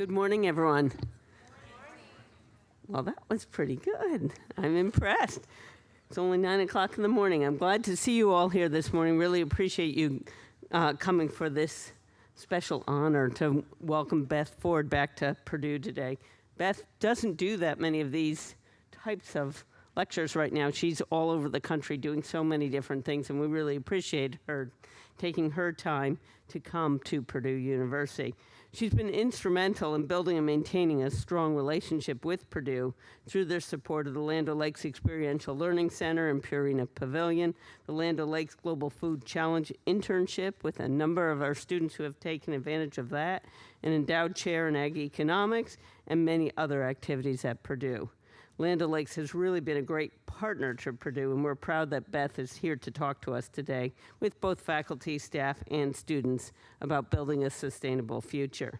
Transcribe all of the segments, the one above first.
Good morning, everyone. Well, that was pretty good. I'm impressed. It's only nine o'clock in the morning. I'm glad to see you all here this morning. Really appreciate you uh, coming for this special honor to welcome Beth Ford back to Purdue today. Beth doesn't do that many of these types of lectures right now. She's all over the country doing so many different things, and we really appreciate her taking her time to come to Purdue University. She's been instrumental in building and maintaining a strong relationship with Purdue through their support of the Land O'Lakes Experiential Learning Center and Purina Pavilion, the Land O'Lakes Global Food Challenge internship with a number of our students who have taken advantage of that, an endowed chair in ag economics, and many other activities at Purdue. Land O'Lakes has really been a great partner to Purdue, and we're proud that Beth is here to talk to us today with both faculty, staff, and students about building a sustainable future.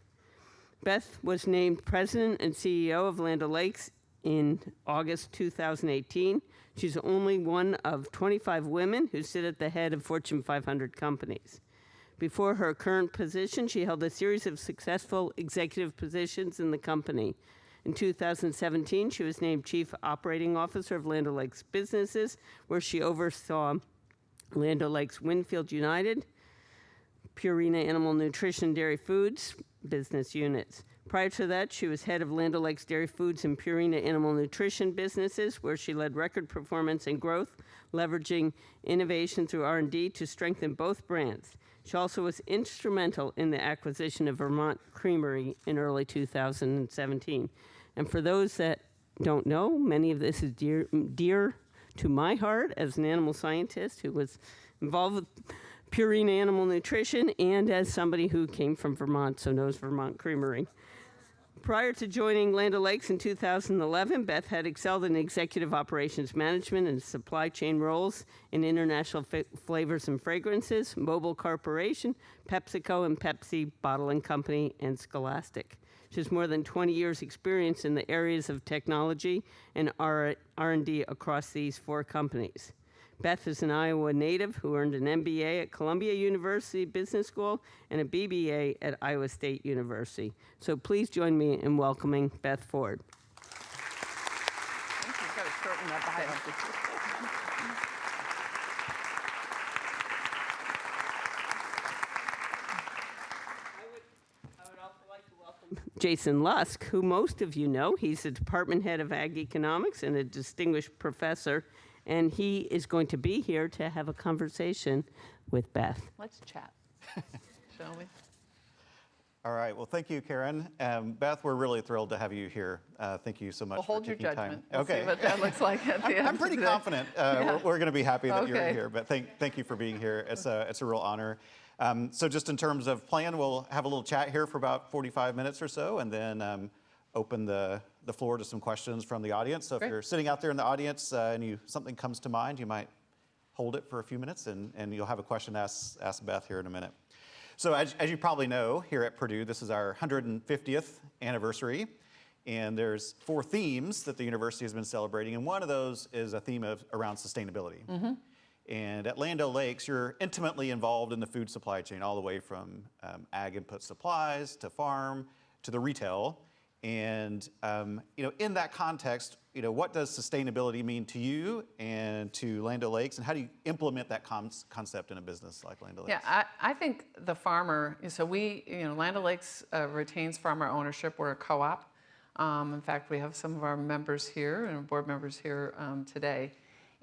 Beth was named president and CEO of Land O'Lakes in August 2018. She's only one of 25 women who sit at the head of Fortune 500 companies. Before her current position, she held a series of successful executive positions in the company, in 2017, she was named Chief Operating Officer of Land O'Lakes Businesses, where she oversaw Land O'Lakes Winfield United, Purina Animal Nutrition Dairy Foods business units. Prior to that, she was head of Land O'Lakes Dairy Foods and Purina Animal Nutrition businesses, where she led record performance and growth, leveraging innovation through R&D to strengthen both brands. She also was instrumental in the acquisition of Vermont Creamery in early 2017. And for those that don't know, many of this is dear, dear to my heart as an animal scientist who was involved with Purina Animal Nutrition and as somebody who came from Vermont, so knows Vermont Creamery. Prior to joining Land O'Lakes in 2011, Beth had excelled in executive operations management and supply chain roles in international flavors and fragrances, Mobil Corporation, PepsiCo and Pepsi Bottling Company, and Scholastic. She has more than 20 years experience in the areas of technology and R&D across these four companies. Beth is an Iowa native who earned an MBA at Columbia University Business School and a BBA at Iowa State University. So please join me in welcoming Beth Ford. I would also like to welcome Jason Lusk, who most of you know. He's a department head of ag economics and a distinguished professor, and he is going to be here to have a conversation with Beth. Let's chat, shall we? All right. Well, thank you, Karen. Um, Beth, we're really thrilled to have you here. Uh, thank you so much. Well, hold your judgment. Time. We'll okay. See what that looks like at the I'm, end. I'm pretty confident. Uh, yeah. We're, we're going to be happy that okay. you're here. But thank thank you for being here. It's a it's a real honor. Um, so just in terms of plan, we'll have a little chat here for about 45 minutes or so, and then um, open the, the floor to some questions from the audience. So if Great. you're sitting out there in the audience uh, and you something comes to mind, you might hold it for a few minutes, and, and you'll have a question to ask, ask Beth here in a minute. So as, as you probably know, here at Purdue, this is our 150th anniversary. And there's four themes that the university has been celebrating, and one of those is a theme of around sustainability. Mm -hmm. And at Land Lakes, you're intimately involved in the food supply chain, all the way from um, ag input supplies to farm to the retail. And um, you know, in that context, you know, what does sustainability mean to you and to Land O'Lakes, and how do you implement that concept in a business like Land O'Lakes? Yeah, I, I, think the farmer. So we, you know, Land O'Lakes uh, retains farmer ownership. We're a co-op. Um, in fact, we have some of our members here and board members here um, today.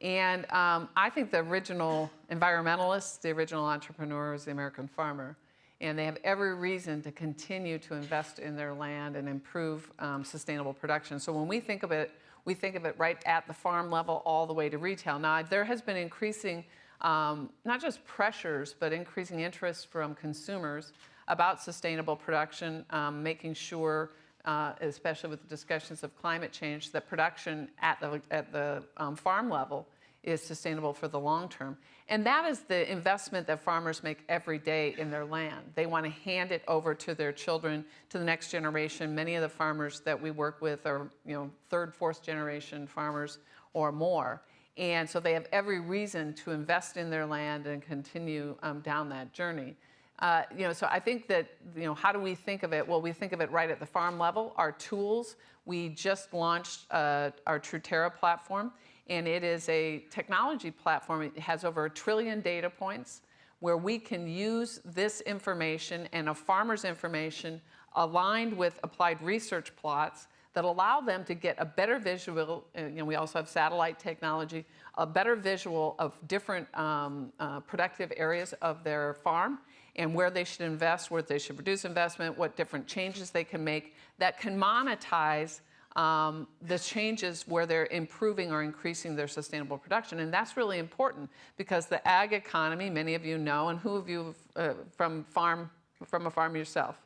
And um, I think the original environmentalists, the original entrepreneur is the American farmer. And they have every reason to continue to invest in their land and improve um, sustainable production. So when we think of it, we think of it right at the farm level all the way to retail. Now, there has been increasing, um, not just pressures, but increasing interest from consumers about sustainable production, um, making sure uh, especially with the discussions of climate change, that production at the, at the um, farm level is sustainable for the long term. And that is the investment that farmers make every day in their land. They want to hand it over to their children, to the next generation. Many of the farmers that we work with are you know, third, fourth generation farmers or more. And so they have every reason to invest in their land and continue um, down that journey. Uh, you know, so I think that, you know, how do we think of it? Well, we think of it right at the farm level. Our tools, we just launched uh, our Truterra platform, and it is a technology platform. It has over a trillion data points where we can use this information and a farmer's information aligned with applied research plots that allow them to get a better visual, uh, you know, we also have satellite technology, a better visual of different um, uh, productive areas of their farm and where they should invest, where they should reduce investment, what different changes they can make that can monetize um, the changes where they're improving or increasing their sustainable production. And that's really important because the ag economy, many of you know, and who of you uh, from farm, from a farm yourself?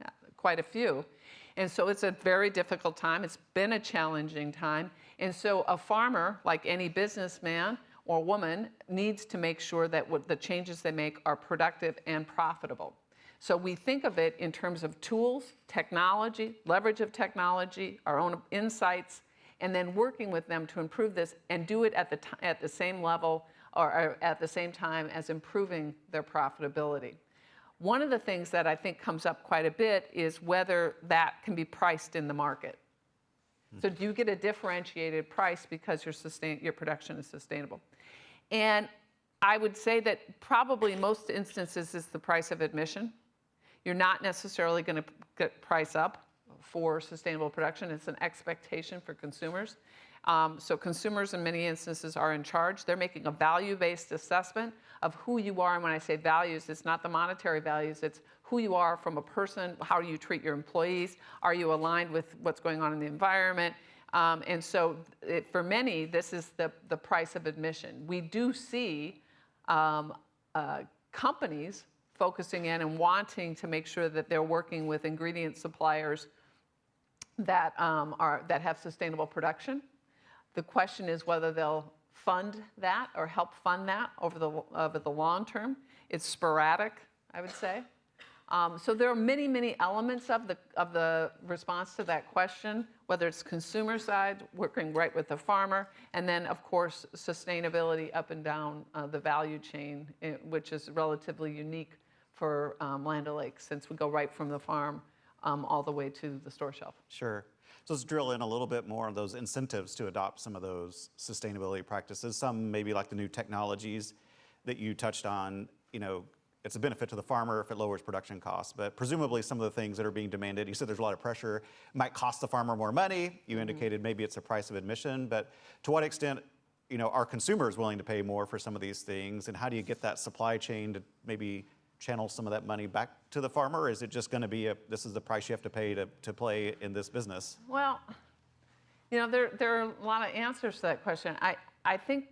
Yeah, quite a few. And so it's a very difficult time. It's been a challenging time. And so a farmer, like any businessman or woman, needs to make sure that what the changes they make are productive and profitable. So we think of it in terms of tools, technology, leverage of technology, our own insights, and then working with them to improve this and do it at the, at the same level or, at the same time as improving their profitability. One of the things that I think comes up quite a bit is whether that can be priced in the market. So do you get a differentiated price because your, sustain, your production is sustainable? And I would say that probably most instances is the price of admission. You're not necessarily going to get price up for sustainable production. It's an expectation for consumers. Um, so consumers in many instances are in charge. They're making a value-based assessment of who you are. And when I say values, it's not the monetary values, it's who you are from a person, how you treat your employees, are you aligned with what's going on in the environment? Um, and so it, for many, this is the, the price of admission. We do see um, uh, companies focusing in and wanting to make sure that they're working with ingredient suppliers that, um, are, that have sustainable production. The question is whether they'll fund that or help fund that over the, over the long term. It's sporadic, I would say. Um, so there are many, many elements of the, of the response to that question, whether it's consumer side, working right with the farmer, and then of course sustainability up and down uh, the value chain, eh, which is relatively unique for um, Land O'Lakes since we go right from the farm um, all the way to the store shelf. Sure. So let's drill in a little bit more on those incentives to adopt some of those sustainability practices. Some maybe like the new technologies that you touched on, you know, it's a benefit to the farmer if it lowers production costs, but presumably some of the things that are being demanded, you said there's a lot of pressure, might cost the farmer more money. You indicated maybe it's a price of admission, but to what extent, you know, are consumers willing to pay more for some of these things? And how do you get that supply chain to maybe channel some of that money back to the farmer? Is it just going to be a, this is the price you have to pay to, to play in this business? Well, you know, there, there are a lot of answers to that question. I, I think,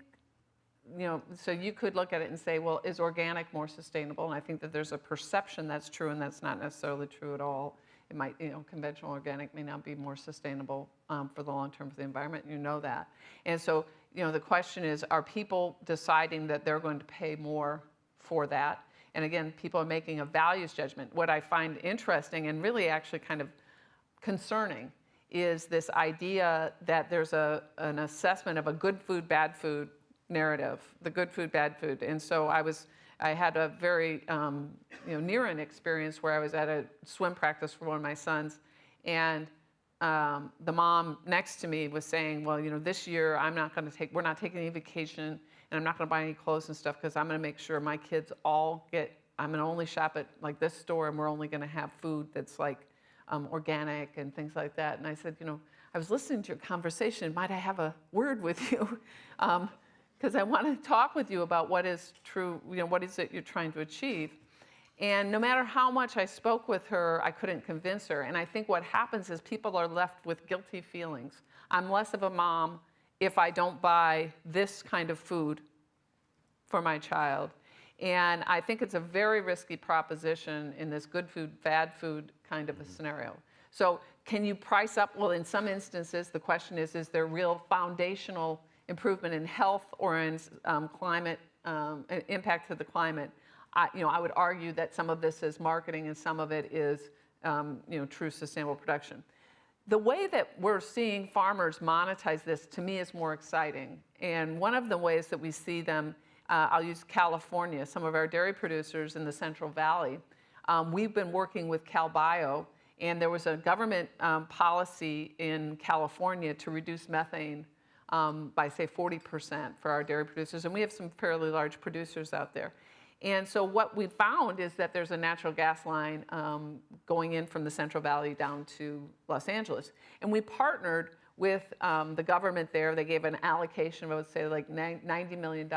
you know, so you could look at it and say, well, is organic more sustainable? And I think that there's a perception that's true, and that's not necessarily true at all. It might, you know, conventional organic may not be more sustainable um, for the long term for the environment. You know that. And so, you know, the question is, are people deciding that they're going to pay more for that? And again, people are making a values judgment. What I find interesting and really actually kind of concerning is this idea that there's a, an assessment of a good food, bad food narrative, the good food, bad food. And so I was, I had a very, um, you know, near an experience where I was at a swim practice for one of my sons, and um, the mom next to me was saying, well, you know, this year I'm not going to take, we're not taking any vacation, and I'm not to buy any clothes and stuff because I'm going to make sure my kids all get, I'm to only shop at like this store, and we're only going to have food that's like um, organic and things like that. And I said, you know, I was listening to your conversation. Might I have a word with you? Because I want to talk with you about what is true, you know, what is it you're trying to achieve. And no matter how much I spoke with her, I couldn't convince her. And I think what happens is people are left with guilty feelings. I'm less of a mom if I don't buy this kind of food for my child. And I think it's a very risky proposition in this good food, bad food kind of a scenario. So can you price up? Well, in some instances, the question is, is there real foundational improvement in health or in um, climate, um, impact to the climate? I, you know, I would argue that some of this is marketing and some of it is, um, you know, true sustainable production. The way that we're seeing farmers monetize this, to me, is more exciting. And one of the ways that we see them uh, I'll use California, some of our dairy producers in the Central Valley. Um, we've been working with CalBio, and there was a government um, policy in California to reduce methane um, by, say, 40% for our dairy producers. And we have some fairly large producers out there. And so what we found is that there's a natural gas line um, going in from the Central Valley down to Los Angeles. And we partnered with um, the government there. They gave an allocation of, I would say, like $90 million.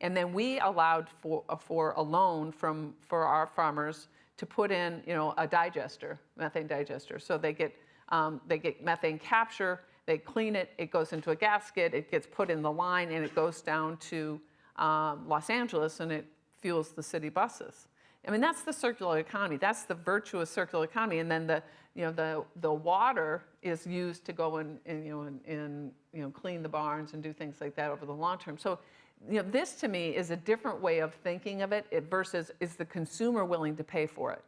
And then we allowed for, uh, for a loan from, for our farmers to put in, you know, a digester, methane digester. So they get, um, they get methane capture, they clean it, it goes into a gasket, it gets put in the line, and it goes down to um, Los Angeles, and it fuels the city buses. I mean, that's the circular economy. That's the virtuous circular economy. And then the, you know, the, the water is used to go and, and you know, and, and, you know, clean the barns and do things like that over the long term. So, you know, this to me is a different way of thinking of it, it versus is the consumer willing to pay for it?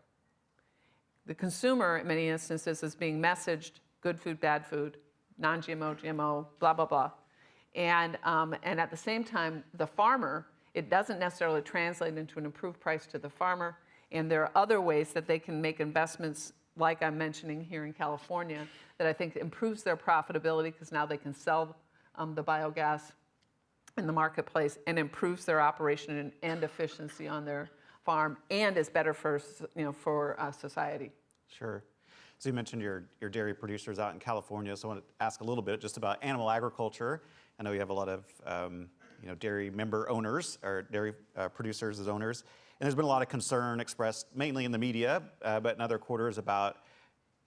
The consumer, in many instances, is being messaged good food, bad food, non GMO, GMO, blah, blah, blah. And, um, and at the same time, the farmer, it doesn't necessarily translate into an improved price to the farmer. And there are other ways that they can make investments, like I'm mentioning here in California, that I think improves their profitability because now they can sell um, the biogas in the marketplace and improves their operation and, and efficiency on their farm and is better for, you know, for uh, society. Sure. So you mentioned your, your dairy producers out in California. So I want to ask a little bit just about animal agriculture. I know you have a lot of um, you know, dairy member owners or dairy uh, producers as owners. And there's been a lot of concern expressed mainly in the media, uh, but in other quarters about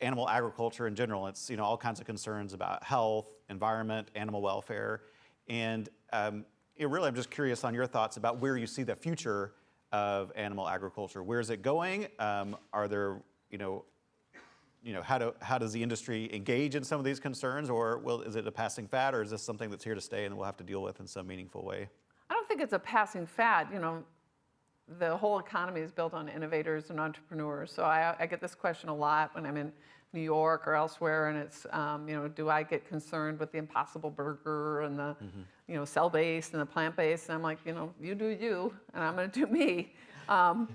animal agriculture in general. It's you know all kinds of concerns about health, environment, animal welfare, and um, know, really I'm just curious on your thoughts about where you see the future of animal agriculture. Where is it going? Um, are there you know you know how do how does the industry engage in some of these concerns, or will is it a passing fad, or is this something that's here to stay and we'll have to deal with in some meaningful way? I don't think it's a passing fad. You know, the whole economy is built on innovators and entrepreneurs. So I, I get this question a lot when I'm in New York or elsewhere, and it's, um, you know, do I get concerned with the Impossible Burger and the, you know, cell-based and the plant-based? And I'm like, you know, you do you, and I'm going to do me. Um,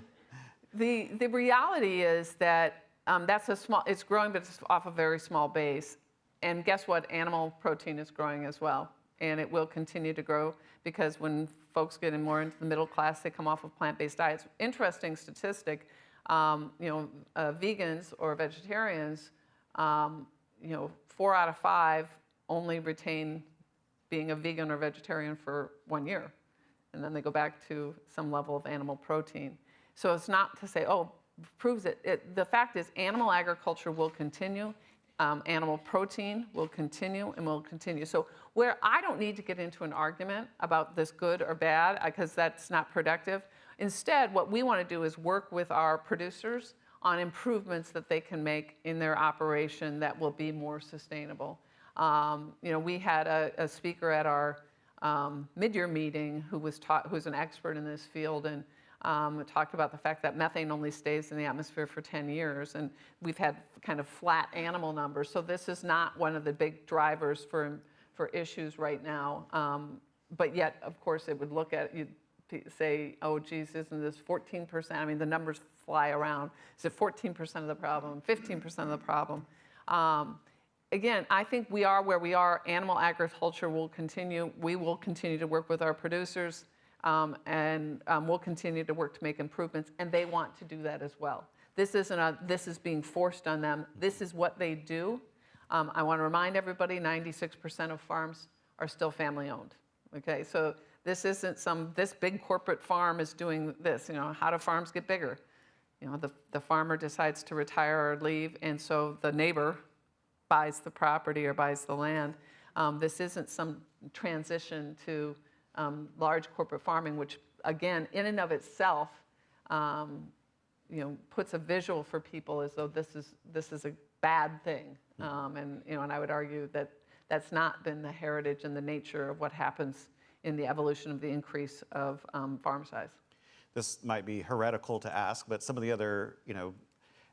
the the reality is that um, that's a small. It's growing, but it's off a very small base. And guess what? Animal protein is growing as well, and it will continue to grow because when folks get in more into the middle class, they come off of plant-based diets. Interesting statistic. Um, you know, uh, vegans or vegetarians, um, you know, four out of five only retain being a vegan or vegetarian for one year. And then they go back to some level of animal protein. So it's not to say, oh, proves it. it the fact is, animal agriculture will continue. Um, animal protein will continue and will continue. So where I don't need to get into an argument about this good or bad, because that's not productive. Instead, what we want to do is work with our producers on improvements that they can make in their operation that will be more sustainable. Um, you know, we had a, a speaker at our um, mid-year meeting who was taught, who's an expert in this field and um, talked about the fact that methane only stays in the atmosphere for 10 years, and we've had kind of flat animal numbers. So this is not one of the big drivers for for issues right now. Um, but yet, of course, it would look at you say, oh, geez, isn't this 14%? I mean, the numbers fly around. Is it 14% of the problem? 15% of the problem? Um, again, I think we are where we are. Animal agriculture will continue. We will continue to work with our producers, um, and um, we'll continue to work to make improvements, and they want to do that as well. This isn't a, this is being forced on them. This is what they do. Um, I want to remind everybody, 96% of farms are still family owned. Okay, so this isn't some, this big corporate farm is doing this. You know, how do farms get bigger? You know, the, the farmer decides to retire or leave, and so the neighbor buys the property or buys the land. Um, this isn't some transition to um, large corporate farming, which again, in and of itself, um, you know, puts a visual for people as though this is this is a bad thing. Um, and you know, and I would argue that that's not been the heritage and the nature of what happens in the evolution of the increase of um, farm size. This might be heretical to ask, but some of the other, you know,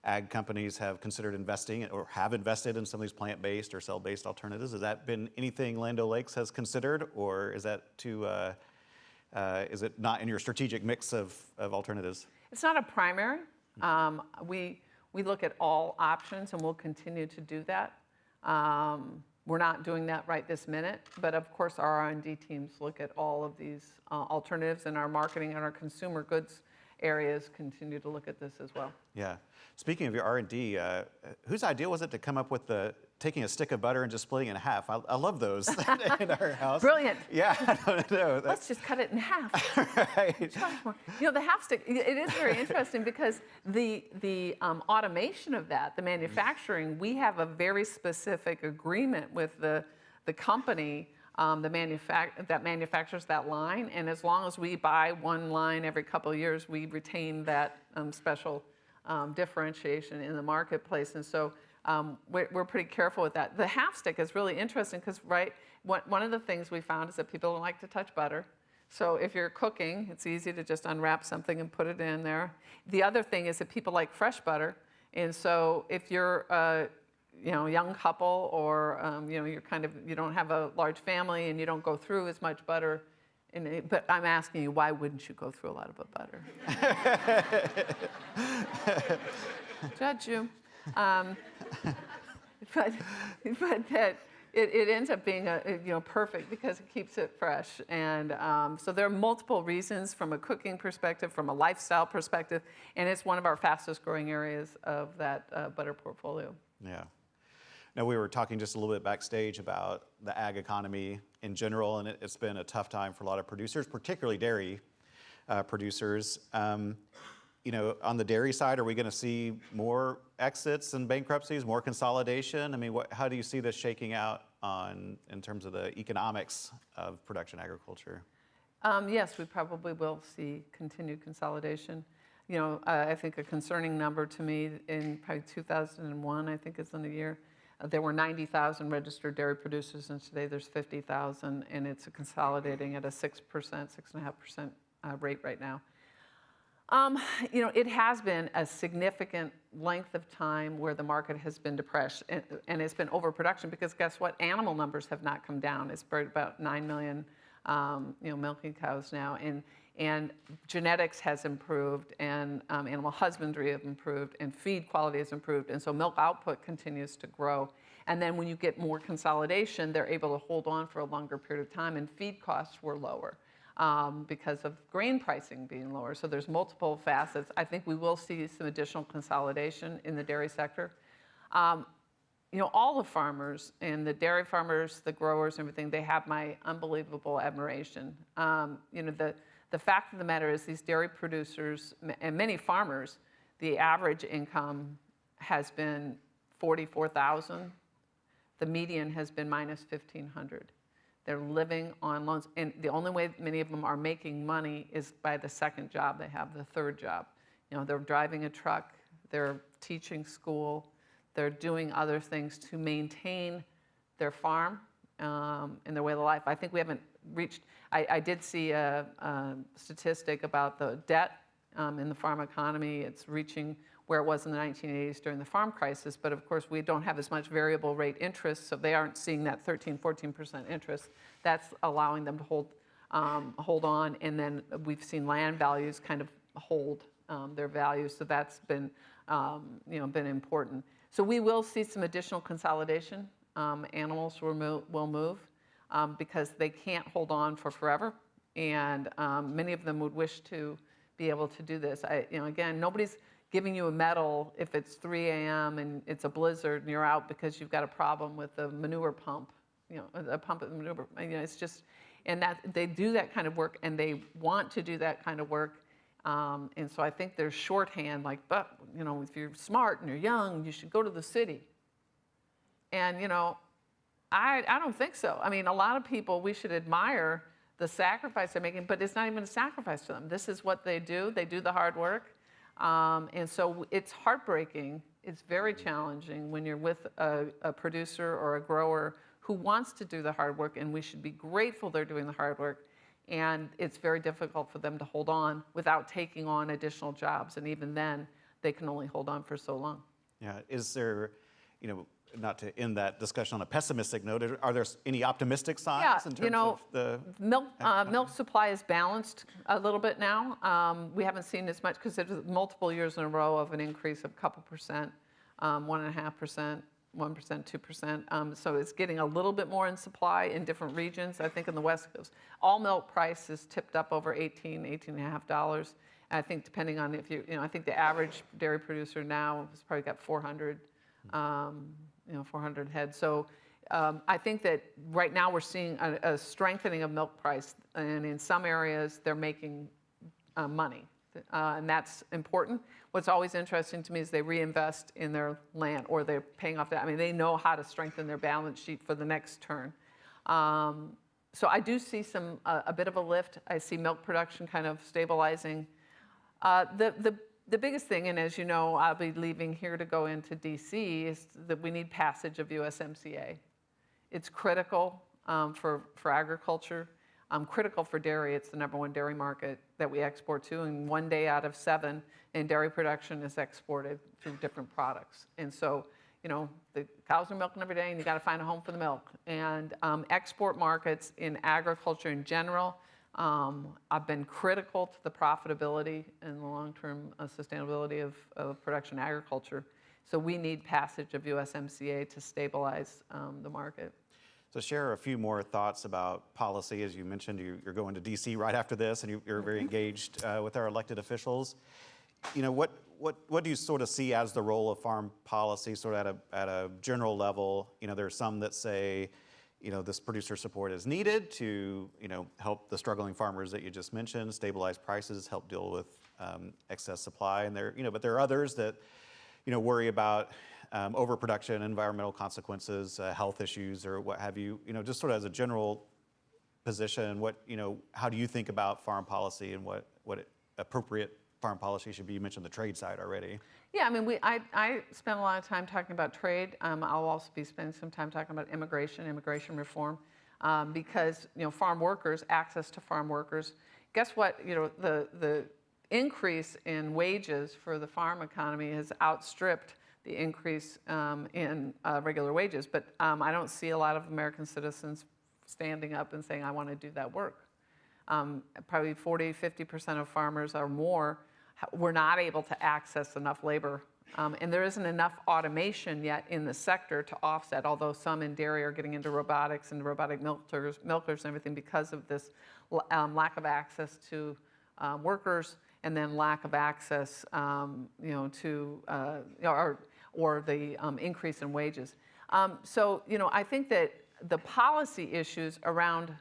ag companies have considered investing or have invested in some of these plant-based or cell-based alternatives. Has that been anything Land O'Lakes has considered, or is that too uh, uh, is it not in your strategic mix of, of alternatives? It's not a primary. Um, we, we look at all options and we'll continue to do that. Um, we're not doing that right this minute, but of course our R&D teams look at all of these uh, alternatives and our marketing and our consumer goods areas continue to look at this as well. Yeah. Speaking of your R&D, uh, whose idea was it to come up with the taking a stick of butter and just splitting it in half? I, I love those in our house. Brilliant. Yeah, I don't know. Let's just cut it in half. right. You know, the half stick, it is very interesting because the, the um, automation of that, the manufacturing, we have a very specific agreement with the, the company um, the manufac- that manufactures that line. And as long as we buy one line every couple of years, we retain that um, special um, differentiation in the marketplace. And so um, we're, we're pretty careful with that. The half stick is really interesting because, right, one, of the things we found is that people don't like to touch butter. So if you're cooking, it's easy to just unwrap something and put it in there. The other thing is that people like fresh butter. And so if you're a you know, young couple or um, you know, you're kind of, you don't have a large family and you don't go through as much butter, it, but I'm asking you, why wouldn't you go through a lot of butter? Judge you. Um, but, but that it, it ends up being a, you know, perfect because it keeps it fresh. And um, so there are multiple reasons from a cooking perspective, from a lifestyle perspective, and it's one of our fastest growing areas of that uh, butter portfolio. Yeah. Now, we were talking just a little bit backstage about the ag economy in general, and it, has been a tough time for a lot of producers, particularly dairy uh, producers. Um, you know, on the dairy side, are we going to see more exits and bankruptcies, more consolidation? I mean, what, how do you see this shaking out on in terms of the economics of production agriculture? Um, yes, we probably will see continued consolidation. You know, uh, I think a concerning number to me in probably 2001, I think is in the year, there were 90,000 registered dairy producers, and today there's 50,000, and it's consolidating at a 6%, 6.5% uh, rate right now. Um, you know, it has been a significant length of time where the market has been depressed and, and it's been overproduction because guess what? Animal numbers have not come down. It's about 9 million, um, you know, milking cows now. And, and genetics has improved and um, animal husbandry have improved and feed quality has improved. And so milk output continues to grow. And then when you get more consolidation, they're able to hold on for a longer period of time and feed costs were lower um, because of grain pricing being lower. So there's multiple facets. I think we will see some additional consolidation in the dairy sector. Um, you know, all the farmers and the dairy farmers, the growers, and everything, they have my unbelievable admiration. Um, you know, the, the fact of the matter is these dairy producers and many farmers, the average income has been 44,000. The median has been minus 1,500. They're living on loans. And the only way many of them are making money is by the second job they have, the third job. You know, they're driving a truck, they're teaching school, they're doing other things to maintain their farm um, and their way of life. I think we haven't reached, I, I did see a, a, statistic about the debt um, in the farm economy. It's reaching where it was in the 1980s during the farm crisis. But of course, we don't have as much variable rate interest, so they aren't seeing that 13, 14% interest. That's allowing them to hold, um, hold on. And then we've seen land values kind of hold um, their values. So that's been, um, you know, been important. So we will see some additional consolidation. Um, animals will will move um, because they can't hold on for forever. And um, many of them would wish to be able to do this. I, you know, again, nobody's, giving you a medal if it's 3 a.m. and it's a blizzard and you're out because you've got a problem with the manure pump, you know, a pump the manure. You know, it's just, and that they do that kind of work and they want to do that kind of work. Um, and so I think there's shorthand like, but you know, if you're smart and you're young, you should go to the city. And you know, I I don't think so. I mean, a lot of people we should admire the sacrifice they're making, but it's not even a sacrifice to them. This is what they do. They do the hard work um, and so it's heartbreaking. It's very challenging when you're with a, a, producer or a grower who wants to do the hard work, and we should be grateful they're doing the hard work. And it's very difficult for them to hold on without taking on additional jobs. And even then, they can only hold on for so long. Yeah. Is there, you know, not to end that discussion on a pessimistic note, are- there any optimistic signs Yeah, in you know, of the? Milk, uh, milk supply is balanced a little bit now. Um, We haven't seen as much because it was multiple years in a row of an increase of a couple percent, um, one and a half percent, 1%, 2%. Um, So it's getting a little bit more in supply in different regions. I think in the West Coast, all milk price is tipped up over 18, 18 and a half dollars. I think depending on if you, you know, I think the average dairy producer now has probably got 400, um, you know, 400 heads. So um, I think that right now we're seeing a, a strengthening of milk price, and in some areas they're making uh, money, uh, and that's important. What's always interesting to me is they reinvest in their land, or they're paying off that. I mean, they know how to strengthen their balance sheet for the next turn. Um, so I do see some uh, a bit of a lift. I see milk production kind of stabilizing. Uh, the, the, the biggest thing, and as you know, I'll be leaving here to go into DC, is that we need passage of USMCA. It's critical um, for, for agriculture, um, critical for dairy. It's the number one dairy market that we export to, and one day out of seven in dairy production is exported through different products. And so, you know, the cows are milking every day, and you got to find a home for the milk. And um, export markets in agriculture in general um, I've been critical to the profitability and the long-term uh, sustainability of, of production agriculture. So we need passage of USMCA to stabilize um, the market. So share a few more thoughts about policy. As you mentioned, you- you're going to DC right after this, and you- you're very engaged uh, with our elected officials. You know, what, what, what do you sort of see as the role of farm policy, sort of at a, at a general level? You know, there are some that say, you know, this producer support is needed to, you know, help the struggling farmers that you just mentioned, stabilize prices, help deal with um, excess supply. And there, you know, but there are others that, you know, worry about um, overproduction, environmental consequences, uh, health issues, or what have you. You know, just sort of as a general position, what, you know, how do you think about farm policy and what, what appropriate farm policy should be? You mentioned the trade side already. Yeah, I mean, we, I, I spend a lot of time talking about trade. Um, I'll also be spending some time talking about immigration, immigration reform, um, because you know, farm workers, access to farm workers. Guess what? You know, the the increase in wages for the farm economy has outstripped the increase um, in uh, regular wages. But um, I don't see a lot of American citizens standing up and saying, "I want to do that work." um, probably 40, 50% of farmers or more were not able to access enough labor. Um, and there isn't enough automation yet in the sector to offset, although some in dairy are getting into robotics and robotic milkers, milkers and everything because of this um, lack of access to um, workers and then lack of access, you know, to, uh, or, or the increase in wages. So, you know, I think that the policy issues around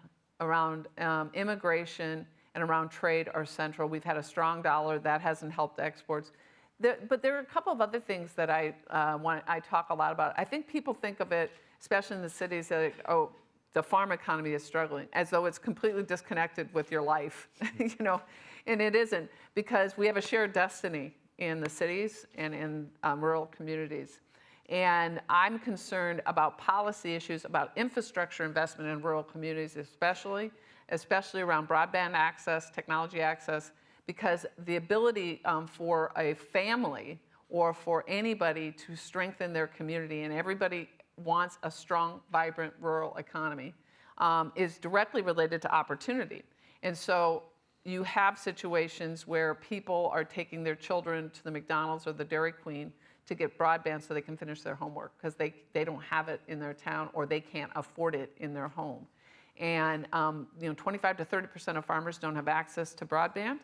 around immigration and around trade are central. We've had a strong dollar that hasn't helped exports. There, but there are a couple of other things that I uh, want. I talk a lot about. I think people think of it, especially in the cities, that oh, the farm economy is struggling, as though it's completely disconnected with your life, you know, and it isn't because we have a shared destiny in the cities and in um, rural communities. And I'm concerned about policy issues, about infrastructure investment in rural communities, especially, especially around broadband access, technology access, because the ability um, for a family or for anybody to strengthen their community, and everybody wants a strong, vibrant rural economy, um, is directly related to opportunity. And so you have situations where people are taking their children to the McDonald's or the Dairy Queen to get broadband so they can finish their homework because they, they don't have it in their town or they can't afford it in their home. And um, you know, 25 to 30% of farmers don't have access to broadband.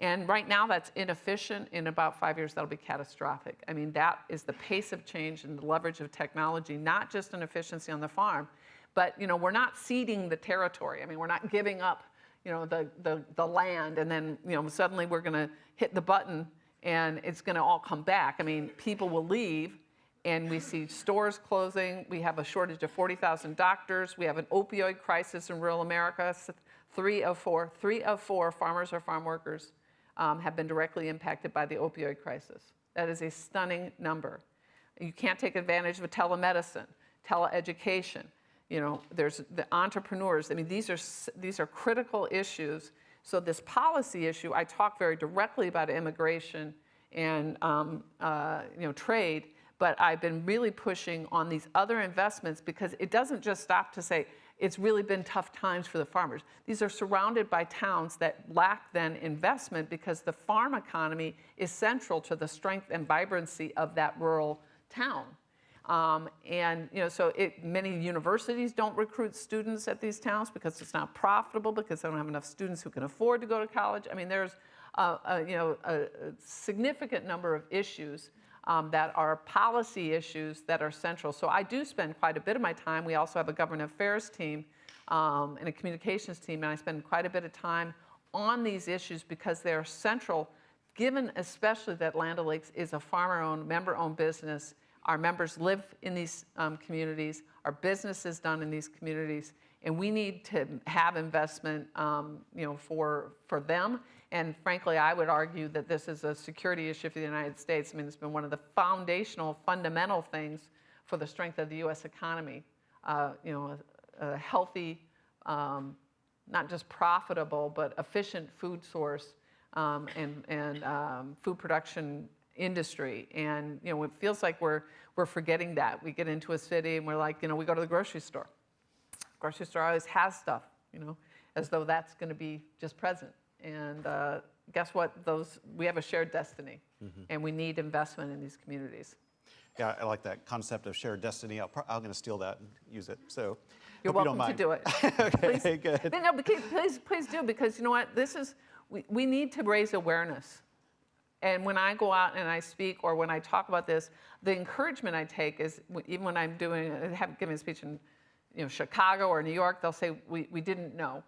And right now that's inefficient. In about five years, that'll be catastrophic. I mean, that is the pace of change and the leverage of technology, not just an efficiency on the farm, but you know, we're not ceding the territory. I mean, we're not giving up you know, the, the, the land and then you know, suddenly we're gonna hit the button and it's going to all come back. I mean, people will leave, and we see stores closing. We have a shortage of 40,000 doctors. We have an opioid crisis in rural America. Three of four, three of four farmers or farm workers um, have been directly impacted by the opioid crisis. That is a stunning number. You can't take advantage of telemedicine, teleeducation. You know, there's the entrepreneurs. I mean, these are these are critical issues so this policy issue, I talk very directly about immigration and um, uh, you know trade, but I've been really pushing on these other investments because it doesn't just stop to say, it's really been tough times for the farmers. These are surrounded by towns that lack then investment because the farm economy is central to the strength and vibrancy of that rural town. Um, and you know, so it, many universities don't recruit students at these towns because it's not profitable because they don't have enough students who can afford to go to college. I mean, there's a, you know a, a significant number of issues um, that are policy issues that are central. So I do spend quite a bit of my time. We also have a government affairs team um, and a communications team, and I spend quite a bit of time on these issues because they are central, given especially that Land O'Lakes is a farmer-owned, member-owned business. Our members live in these um, communities. Our business is done in these communities, and we need to have investment, um, you know, for for them and frankly, I would argue that this is a security issue for the United States. I mean, it's been one of the foundational, fundamental things for the strength of the U.S. economy. Uh, you know, a, a healthy, um, not just profitable, but efficient food source um, and, and um, food production industry. And, you know, it feels like we're, we're forgetting that. We get into a city and we're like, you know, we go to the grocery store. Grocery store always has stuff, you know, as though that's going to be just present. And uh, guess what? Those we have a shared destiny, and we need investment in these communities. Yeah, I like that concept of shared destiny. I'll, I'm going to steal that and use it. So You're hope you welcome don't to do it. okay, please, good. But No, please, please, do because you know what? This is we, we need to raise awareness. And when I go out and I speak or when I talk about this, the encouragement I take is even when I'm doing have giving a speech in you know Chicago or New York, they'll say we, we didn't know.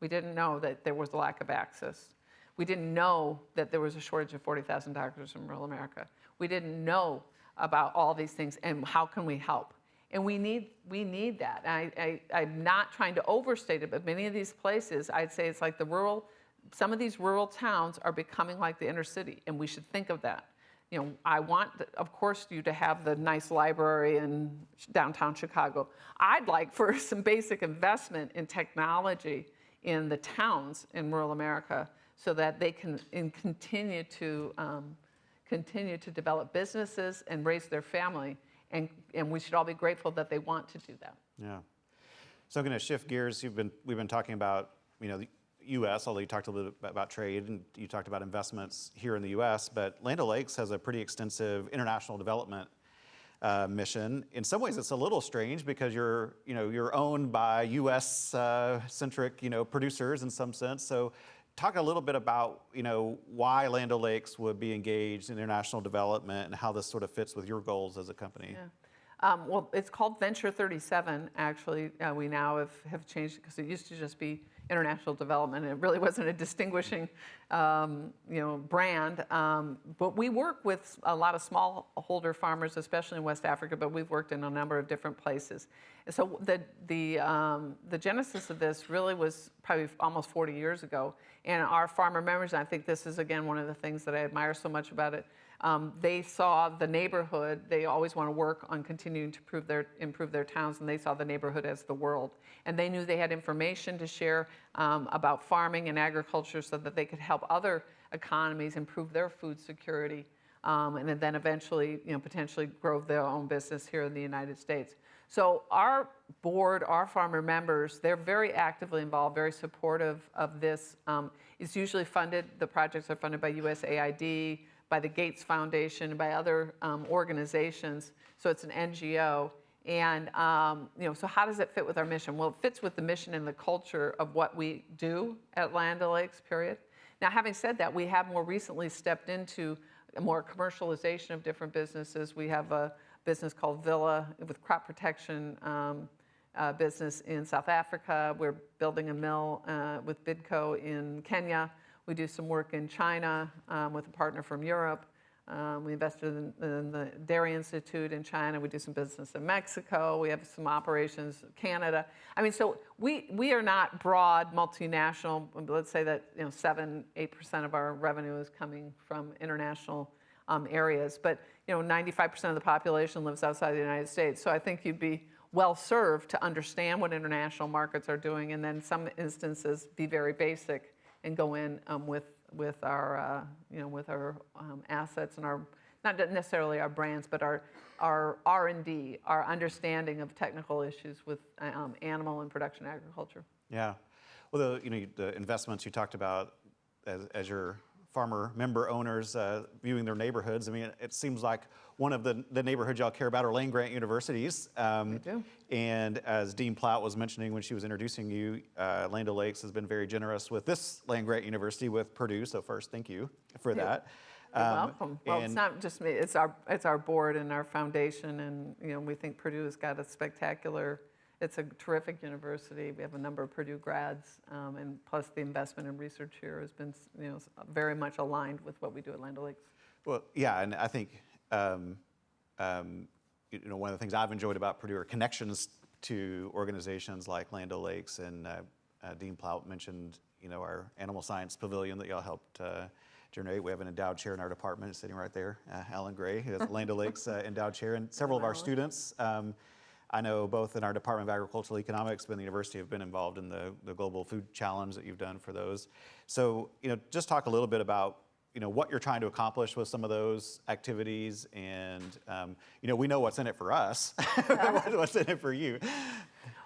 We didn't know that there was a lack of access. We didn't know that there was a shortage of 40,000 doctors in rural America. We didn't know about all these things and how can we help? And we need, we need that. I, I, I'm not trying to overstate it, but many of these places, I'd say it's like the rural, some of these rural towns are becoming like the inner city, and we should think of that. You know, I want, of course, you to have the nice library in downtown Chicago. I'd like for some basic investment in technology in the towns in rural America so that they can continue to um, continue to develop businesses and raise their family. And, and we should all be grateful that they want to do that. Yeah. So I'm going to shift gears. You've been, we've been talking about, you know, the U.S., although you talked a little bit about trade and you talked about investments here in the U.S., but Land O'Lakes has a pretty extensive international development uh, mission. In some ways, it's a little strange because you're, you know, you're owned by U.S. Uh, centric, you know, producers in some sense. So talk a little bit about, you know, why Land O'Lakes would be engaged in international development and how this sort of fits with your goals as a company. Yeah. Um, well, it's called Venture 37, actually. Uh, we now have, have changed because it used to just be international development. It really wasn't a distinguishing, um, you know, brand. Um, but we work with a lot of smallholder farmers, especially in West Africa, but we've worked in a number of different places. So the, the, um, the genesis of this really was probably almost 40 years ago. And our farmer members, I think this is, again, one of the things that I admire so much about it, um, they saw the neighborhood. They always want to work on continuing to improve their, improve their towns, and they saw the neighborhood as the world. And they knew they had information to share um, about farming and agriculture so that they could help other economies improve their food security, um, and then eventually, you know, potentially grow their own business here in the United States. So our board, our farmer members, they're very actively involved, very supportive of this. Um, it's usually funded, the projects are funded by USAID, by the Gates Foundation, and by other um, organizations. So it's an NGO. And um, you know, so how does it fit with our mission? Well, it fits with the mission and the culture of what we do at Land O'Lakes, period. Now, having said that, we have more recently stepped into a more commercialization of different businesses. We have a business called Villa with crop protection um, uh, business in South Africa. We're building a mill uh, with Bidco in Kenya. We do some work in China um, with a partner from Europe. Um, we invested in, in, the Dairy Institute in China. We do some business in Mexico. We have some operations in Canada. I mean, so we, we are not broad multinational. Let's say that you know, 7, 8% of our revenue is coming from international um, areas. But you know, 95% of the population lives outside the United States. So I think you'd be well served to understand what international markets are doing and then some instances be very basic and go in um, with, with our, uh, you know, with our um, assets and our, not necessarily our brands, but our, our R&D, our understanding of technical issues with um, animal and production agriculture. Yeah. Well, the, you know, the investments you talked about as, as your farmer member owners uh, viewing their neighborhoods, I mean, it seems like one of the, the neighborhoods y'all care about are land grant universities. Um. And as Dean Plaut was mentioning when she was introducing you, uh, Land O'Lakes has been very generous with this land grant university with Purdue. So first, thank you for that. You're Um, welcome. Well, it's not just me, it's our, it's our board and our foundation, and, you know, we think Purdue has got a spectacular, it's a terrific university. We have a number of Purdue grads, um, and plus the investment in research here has been, you know, very much aligned with what we do at Land O'Lakes. Well, yeah, and I think um, um, you know one of the things I've enjoyed about Purdue are connections to organizations like Land O'Lakes, and uh, uh, Dean Plaut mentioned you know our animal science pavilion that y'all helped uh, generate. We have an endowed chair in our department sitting right there, uh, Allan Gray, who has Land O'Lakes uh, endowed chair, and several of our students. I know both in our Department of Agricultural Economics, but in the university have been involved in the, the Global Food Challenge that you've done for those. So, you know, just talk a little bit about, you know, what you're trying to accomplish with some of those activities. And, um, you know, we know what's in it for us, what's in it for you.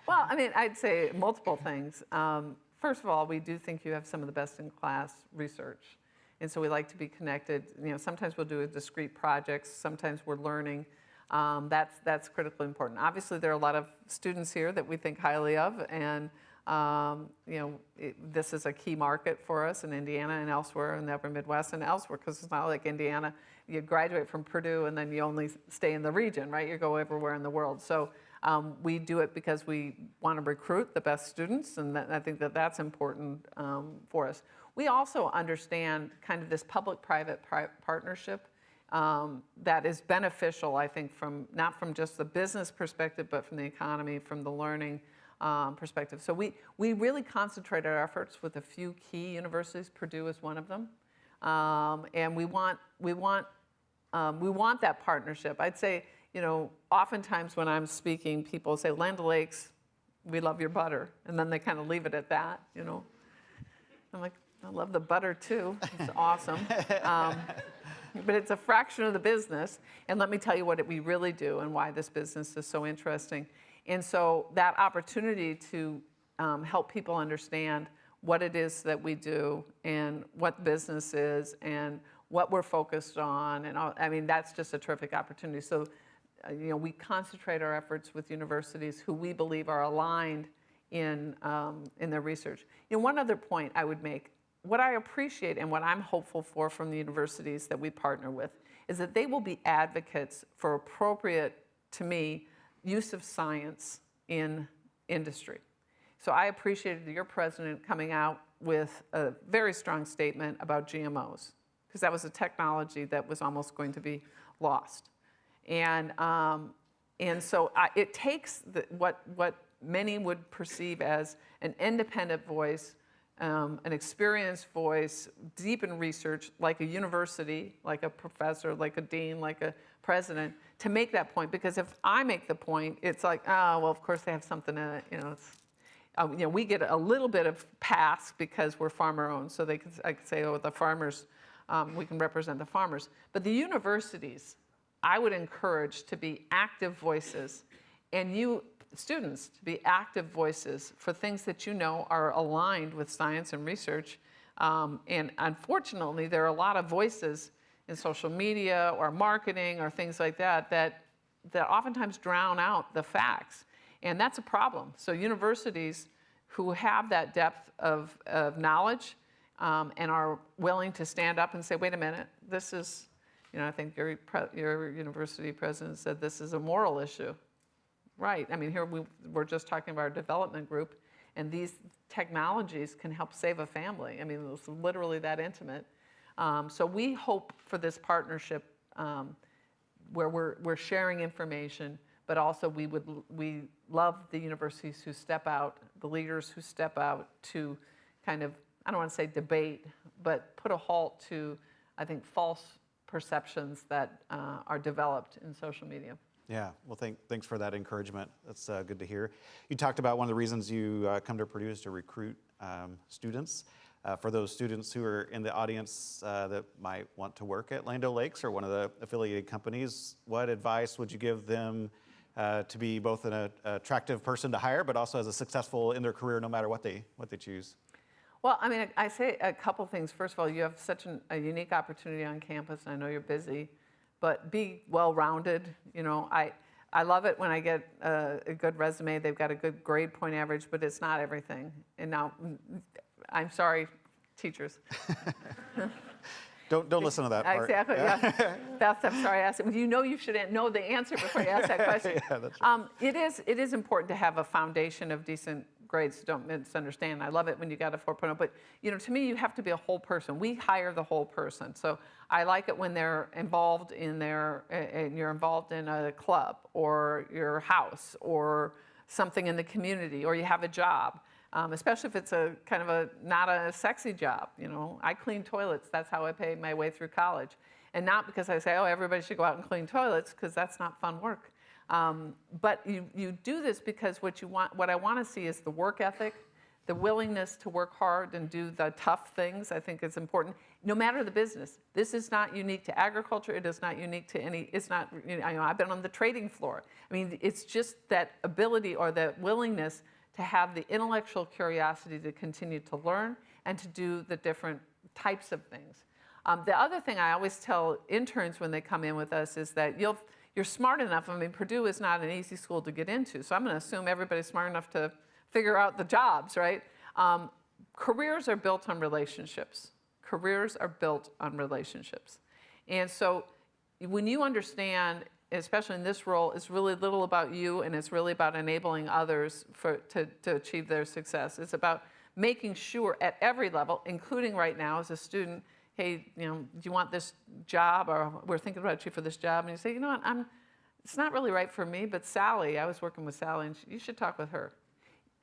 Well, I mean, I'd say multiple things. Um, first of all, we do think you have some of the best in class research. And so we like to be connected. You know, sometimes we'll do discrete projects, sometimes we're learning. Um, that's, that's critically important. Obviously, there are a lot of students here that we think highly of, and um, you know, it, this is a key market for us in Indiana and elsewhere in the upper Midwest and elsewhere, because it's not like Indiana, you graduate from Purdue and then you only stay in the region, right? You go everywhere in the world. So um, we do it because we want to recruit the best students, and that, I think that that's important um, for us. We also understand kind of this public-private partnership um, that is beneficial, I think, from not from just the business perspective, but from the economy, from the learning um, perspective. So we, we really concentrate our efforts with a few key universities. Purdue is one of them, um, and we want we want um, we want that partnership. I'd say, you know, oftentimes when I'm speaking, people say, "Land Lakes, we love your butter," and then they kind of leave it at that, you know. I'm like, I love the butter too. It's awesome. But it's a fraction of the business. And let me tell you what we really do and why this business is so interesting. And so that opportunity to um, help people understand what it is that we do and what business is and what we're focused on. And all, I mean, that's just a terrific opportunity. So, uh, you know, we concentrate our efforts with universities who we believe are aligned in, um, in their research. You know, one other point I would make, what I appreciate and what I'm hopeful for from the universities that we partner with is that they will be advocates for appropriate, to me, use of science in industry. So I appreciated your president coming out with a very strong statement about GMOs, because that was a technology that was almost going to be lost. And, um, and so I, it takes the, what, what many would perceive as an independent voice, um, an experienced voice, deep in research, like a university, like a professor, like a dean, like a president, to make that point. Because if I make the point, it's like, oh, well, of course they have something in it. You know, it's, um, you know, we get a little bit of pass because we're farmer owned. So they could, I could say, oh, the farmers, um, we can represent the farmers. But the universities, I would encourage to be active voices, and you students to be active voices for things that you know are aligned with science and research. Um, and unfortunately, there are a lot of voices in social media or marketing or things like that that, that oftentimes drown out the facts. And that's a problem. So universities who have that depth of, of knowledge um, and are willing to stand up and say, wait a minute, this is, you know, I think your, your university president said this is a moral issue. Right. I mean, here we, we're just talking about our development group, and these technologies can help save a family. I mean, it's literally that intimate. Um, so we hope for this partnership um, where we're, we're sharing information, but also we would we love the universities who step out, the leaders who step out to kind of I don't want to say debate, but put a halt to I think false perceptions that uh, are developed in social media. Yeah, well, thank, thanks for that encouragement. That's uh, good to hear. You talked about one of the reasons you uh, come to Purdue is to recruit um, students. Uh, for those students who are in the audience uh, that might want to work at Land Lakes or one of the affiliated companies, what advice would you give them uh, to be both an uh, attractive person to hire, but also as a successful in their career, no matter what they what they choose? Well, I mean, I say a couple things. First of all, you have such an, a unique opportunity on campus, and I know you're busy, but be well-rounded. You know, I, I love it when I get a, a good resume. They've got a good grade point average, but it's not everything. And now, mm, I'm sorry, teachers. Don't don't listen to that part. Exactly, yeah. Beth, I'm sorry I asked it. You know you should know the answer before you ask that question. Yeah, that's Um, It is, it is important to have a foundation of decent grades, don't misunderstand. I love it when you got a 4.0, but, you know, to me, you have to be a whole person. We hire the whole person. So I like it when they're involved in their, and you're involved in a club, or your house, or something in the community, or you have a job. Um, especially if it's a kind of a not a sexy job. You know, I clean toilets. That's how I paid my way through college, and not because I say, oh, everybody should go out and clean toilets, because that's not fun work. Um, but you, you do this because what you want, what I want to see is the work ethic, the willingness to work hard and do the tough things. I think is important, no matter the business. This is not unique to agriculture. It is not unique to any. It's not. You know, I've been on the trading floor. I mean, it's just that ability or that willingness to have the intellectual curiosity to continue to learn and to do the different types of things. Um, the other thing I always tell interns when they come in with us is that you'll, you're smart enough. I mean, Purdue is not an easy school to get into, so I'm going to assume everybody's smart enough to figure out the jobs, right? Um, careers are built on relationships. Careers are built on relationships. And so when you understand especially in this role, it's really little about you and it's really about enabling others for, to, to achieve their success. It's about making sure at every level, including right now as a student, hey, you know, do you want this job or we're thinking about you for this job? And you say, you know what, I'm, it's not really right for me, but Sally, I was working with Sally and she, you should talk with her.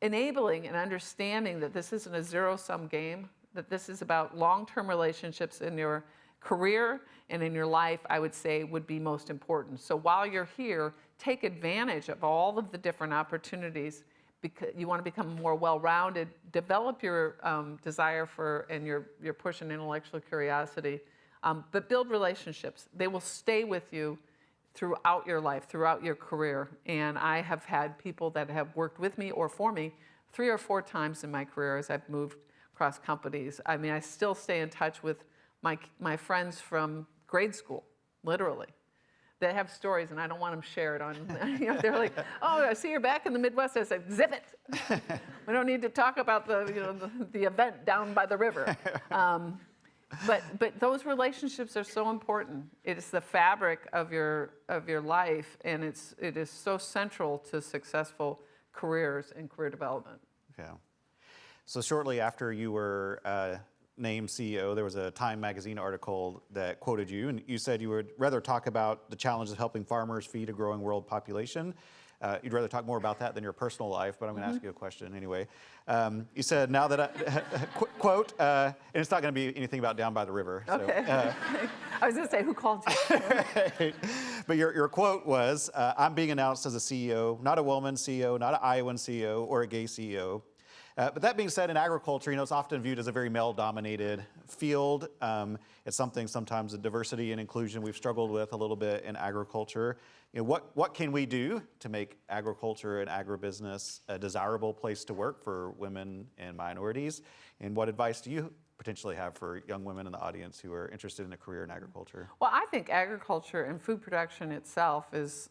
Enabling and understanding that this isn't a zero-sum game, that this is about long-term relationships in your career and in your life, I would say would be most important. So while you're here, take advantage of all of the different opportunities you want to become more well-rounded, develop your um, desire for and your, your push and intellectual curiosity, um, but build relationships. They will stay with you throughout your life, throughout your career. And I have had people that have worked with me or for me three or four times in my career as I've moved across companies. I mean, I still stay in touch with my, my friends from grade school, literally. They have stories, and I don't want them shared on. You know, they're like, "Oh, I see you're back in the Midwest." I said, "Zip it! we don't need to talk about the, you know, the, the event down by the river." Um, but but those relationships are so important. It is the fabric of your of your life, and it's it is so central to successful careers and career development. Yeah. So shortly after you were uh, named CEO, there was a Time magazine article that quoted you, and you said you would rather talk about the challenges of helping farmers feed a growing world population. Uh, you'd rather talk more about that than your personal life, but I'm going to ask you a question anyway. Um, you said, now that I, qu- quote, uh, and it's not going to be anything about down by the river. so, Okay. uh, I was going to say, who called you? but your, your quote was, uh, I'm being announced as a CEO, not a woman CEO, not an Iowan CEO, or a gay CEO. Uh, but that being said, in agriculture, you know, it's often viewed as a very male-dominated field. Um, it's something sometimes the diversity and inclusion we've struggled with a little bit in agriculture. You know, what, what can we do to make agriculture and agribusiness a desirable place to work for women and minorities? And what advice do you potentially have for young women in the audience who are interested in a career in agriculture? Well, I think agriculture and food production itself is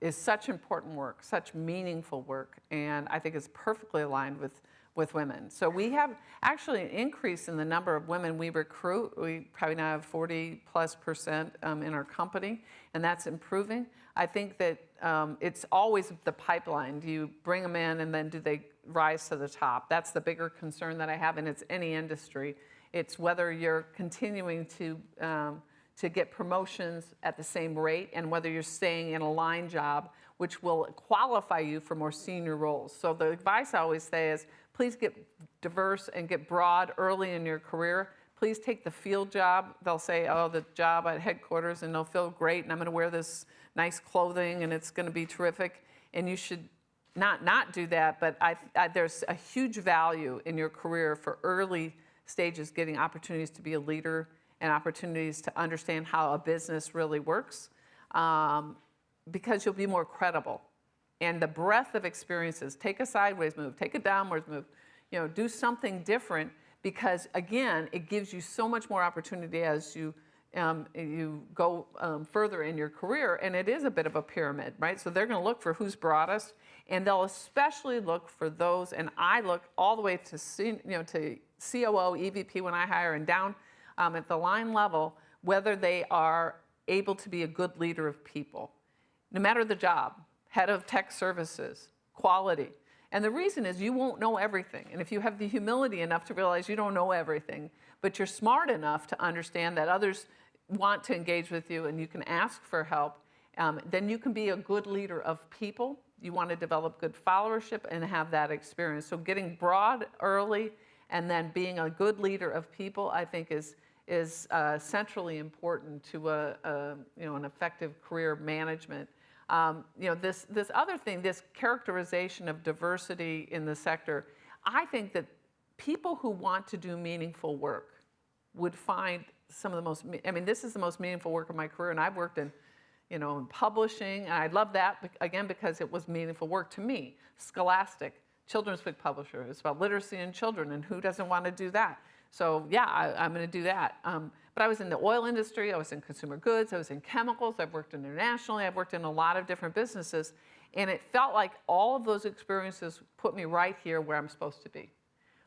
is such important work, such meaningful work, and I think it's perfectly aligned with with women. So we have actually an increase in the number of women we recruit. We probably now have 40 plus percent um, in our company, and that's improving. I think that um, it's always the pipeline. Do you bring them in, and then do they rise to the top? That's the bigger concern that I have, and it's any industry. It's whether you're continuing to um, to get promotions at the same rate and whether you're staying in a line job, which will qualify you for more senior roles. So the advice I always say is please get diverse and get broad early in your career. Please take the field job. They'll say, oh, the job at headquarters, and they'll feel great, and I'm going to wear this nice clothing, and it's going to be terrific. And you should not not do that, but I, I, there's a huge value in your career for early stages getting opportunities to be a leader and opportunities to understand how a business really works um, because you'll be more credible. And the breadth of experiences, take a sideways move, take a downwards move, you know, do something different because again, it gives you so much more opportunity as you um, you go um, further in your career, and it is a bit of a pyramid, right? So they're going to look for who's broadest, and they'll especially look for those. And I look all the way to you know to COO, EVP when I hire, and down um, at the line level, whether they are able to be a good leader of people, no matter the job, head of tech services, quality. And the reason is you won't know everything. And if you have the humility enough to realize you don't know everything, but you're smart enough to understand that others want to engage with you and you can ask for help, um, then you can be a good leader of people. You want to develop good followership and have that experience. So getting broad early and then being a good leader of people, I think is is uh, centrally important to a, a, you know an effective career management. Um, you know this this other thing, this characterization of diversity in the sector. I think that people who want to do meaningful work would find some of the most, I mean, this is the most meaningful work of my career, and I've worked in, you know, in publishing, and I love that, again, because it was meaningful work to me. Scholastic, children's book publisher, it's about literacy in children, and who doesn't want to do that? So yeah, I, am going to do that. Um, but I was in the oil industry, I was in consumer goods, I was in chemicals, I've worked internationally, I've worked in a lot of different businesses, and it felt like all of those experiences put me right here where I'm supposed to be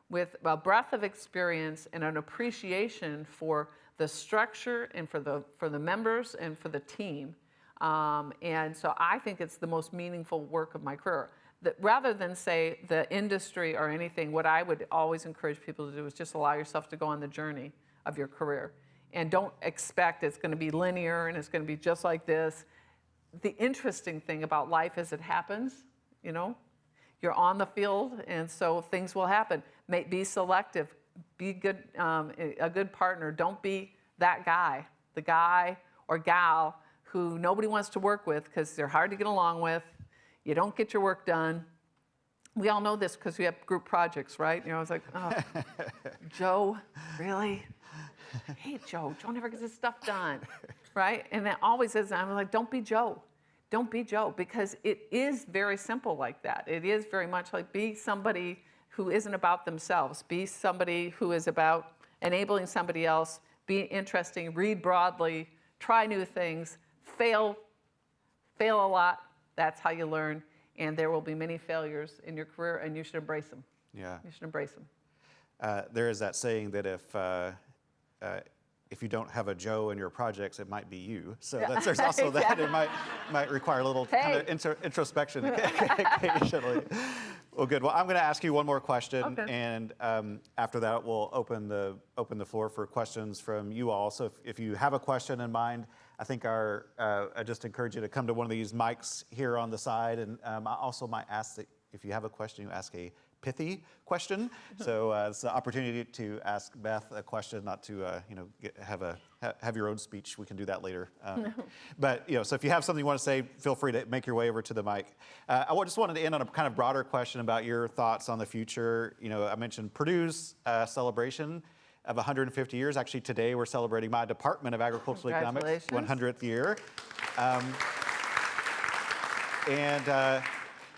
with a breadth of experience and an appreciation for the structure and for the, for the members and for the team. Um, and so I think it's the most meaningful work of my career. That rather than say the industry or anything, what I would always encourage people to do is just allow yourself to go on the journey of your career. And don't expect it's going to be linear and it's going to be just like this. The interesting thing about life as it happens, you know, you're on the field and so things will happen. May, be selective, be good, um, a good partner. Don't be that guy, the guy or gal who nobody wants to work with because they're hard to get along with. You don't get your work done. We all know this because we have group projects, right? You know, I was like, oh, Joe, really? Hey, Joe, Joe never gets his stuff done, right? And that always is. I'm like, don't be Joe. Don't be Joe because it is very simple like that. It is very much like be somebody who isn't about themselves. Be somebody who is about enabling somebody else. Be interesting. Read broadly. Try new things. Fail. Fail a lot. That's how you learn. And there will be many failures in your career, and you should embrace them. Yeah. You should embrace them. Uh, there is that saying that if uh, uh, if you don't have a Joe in your projects, it might be you. So that's, there's also that. It might might require a little Hey. kind of intro, introspection occasionally. Well, good. Well, I'm going to ask you one more question, Okay. and um, after that, we'll open the open the floor for questions from you all. So if, if you have a question in mind, I think our uh, I just encourage you to come to one of these mics here on the side, and um, I also might ask that if you have a question, you ask a pithy question. So uh, it's an opportunity to ask Beth a question, not to uh, you know get, have a ha- have your own speech. We can do that later. Um, But you know, so if you have something you want to say, feel free to make your way over to the mic. Uh, I just wanted to end on a kind of broader question about your thoughts on the future. You know, I mentioned Purdue's uh, celebration of 150 years. Actually, today we're celebrating my Department of Agricultural Economics 100th year. Um, and uh,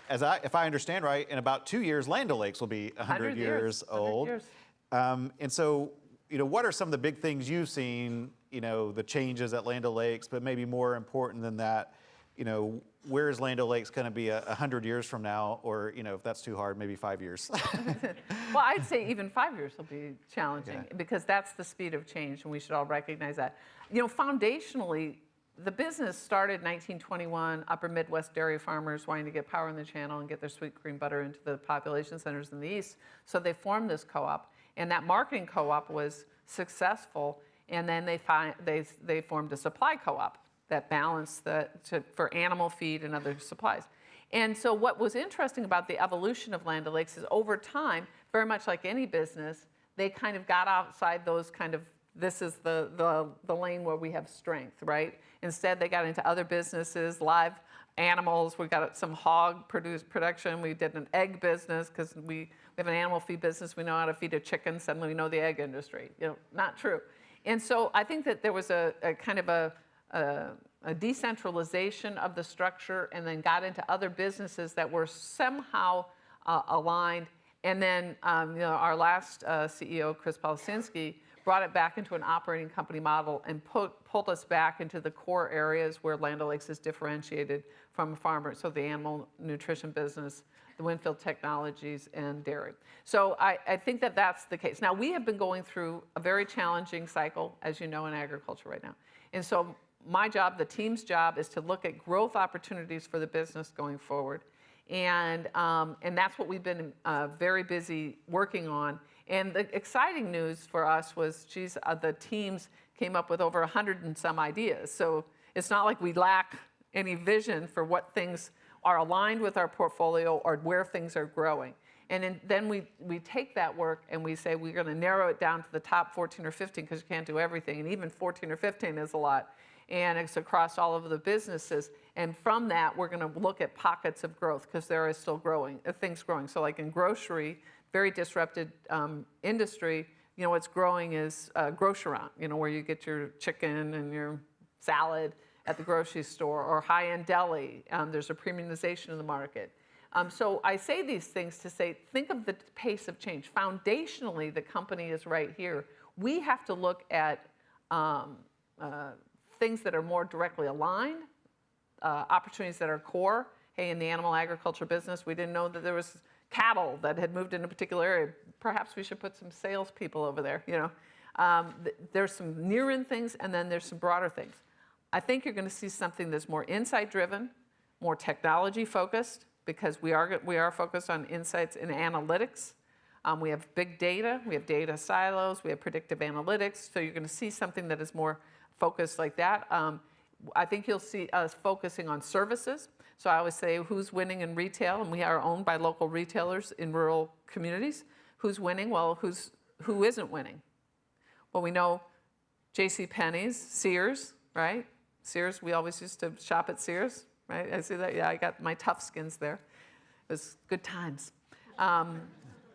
as I, if I understand right, in about two years, Land O'Lakes will be 100, 100 years, years, 100 old. years. Um, and so, you know, what are some of the big things you've seen? You know, the changes at Land O'Lakes, but maybe more important than that, you know, where is Land O'Lakes going to be a 100 years from now? Or, you know, if that's too hard, maybe five years. Well, I'd say even five years will be challenging Yeah. because that's the speed of change, and we should all recognize that. You know, foundationally, the business started in 1921, Upper Midwest dairy farmers wanting to get power in the channel and get their sweet cream butter into the population centers in the east. So they formed this co-op, and that marketing co-op was successful. And then they find, they they formed a supply co-op that balance the to, for animal feed and other supplies. And so what was interesting about the evolution of Land O'Lakes is over time, very much like any business, they kind of got outside those kind of this is the, the, the lane where we have strength, right? Instead, they got into other businesses, live animals. We got some hog produce production. We did an egg business because we we have an animal feed business, we know how to feed a chicken, suddenly we know the egg industry. You know, not true. And so I think that there was a, a kind of a, a, decentralization of the structure and then got into other businesses that were somehow uh, aligned. And then um, you know, our last uh, CEO, Chris Policinski, brought it back into an operating company model and put, pulled us back into the core areas where Land O'Lakes is differentiated from a farmer. So the animal nutrition business, the Winfield Technologies, and dairy. So I, I think that that's the case. Now, we have been going through a very challenging cycle, as you know, in agriculture right now. And so my job, the team's job, is to look at growth opportunities for the business going forward. And, um, and that's what we've been uh, very busy working on. And the exciting news for us was, geez, uh, the teams came up with over 100 and some ideas. So it's not like we lack any vision for what things are aligned with our portfolio or where things are growing. And then- we, we take that work and we say we're going to narrow it down to the top 14 or 15 because you can't do everything. And even 14 or 15 is a lot. And it's across all of the businesses. And from that, we're going to look at pockets of growth because there is still growing, uh, things growing. So like in grocery, very disrupted um, industry, you know, what's growing is uh, grocerant, you know, where you get your chicken and your salad at the grocery store or high-end deli. Um, there's a premiumization of the market. Um, so I say these things to say, think of the pace of change. Foundationally, the company is right here. We have to look at um, uh, things that are more directly aligned, uh, opportunities that are core. Hey, in the animal agriculture business, we didn't know that there was cattle that had moved in a particular area. Perhaps we should put some salespeople over there. You know, um, th- there's some near-in things, and then there's some broader things. I think you're going to see something that's more insight-driven, more technology-focused, because we are we are focused on insights and analytics. Um, we have big data, we have data silos, we have predictive analytics. So you're going to see something that is more focused like that. Um, I think you'll see us focusing on services. So I always say who's winning in retail, and we are owned by local retailers in rural communities. Who's winning? Well, who's who isn't winning? Well, we know J.C. Penney's, Sears, right? Sears. We always used to shop at Sears, right? I see that. Yeah, I got my Toughskins there. It was good times. Um,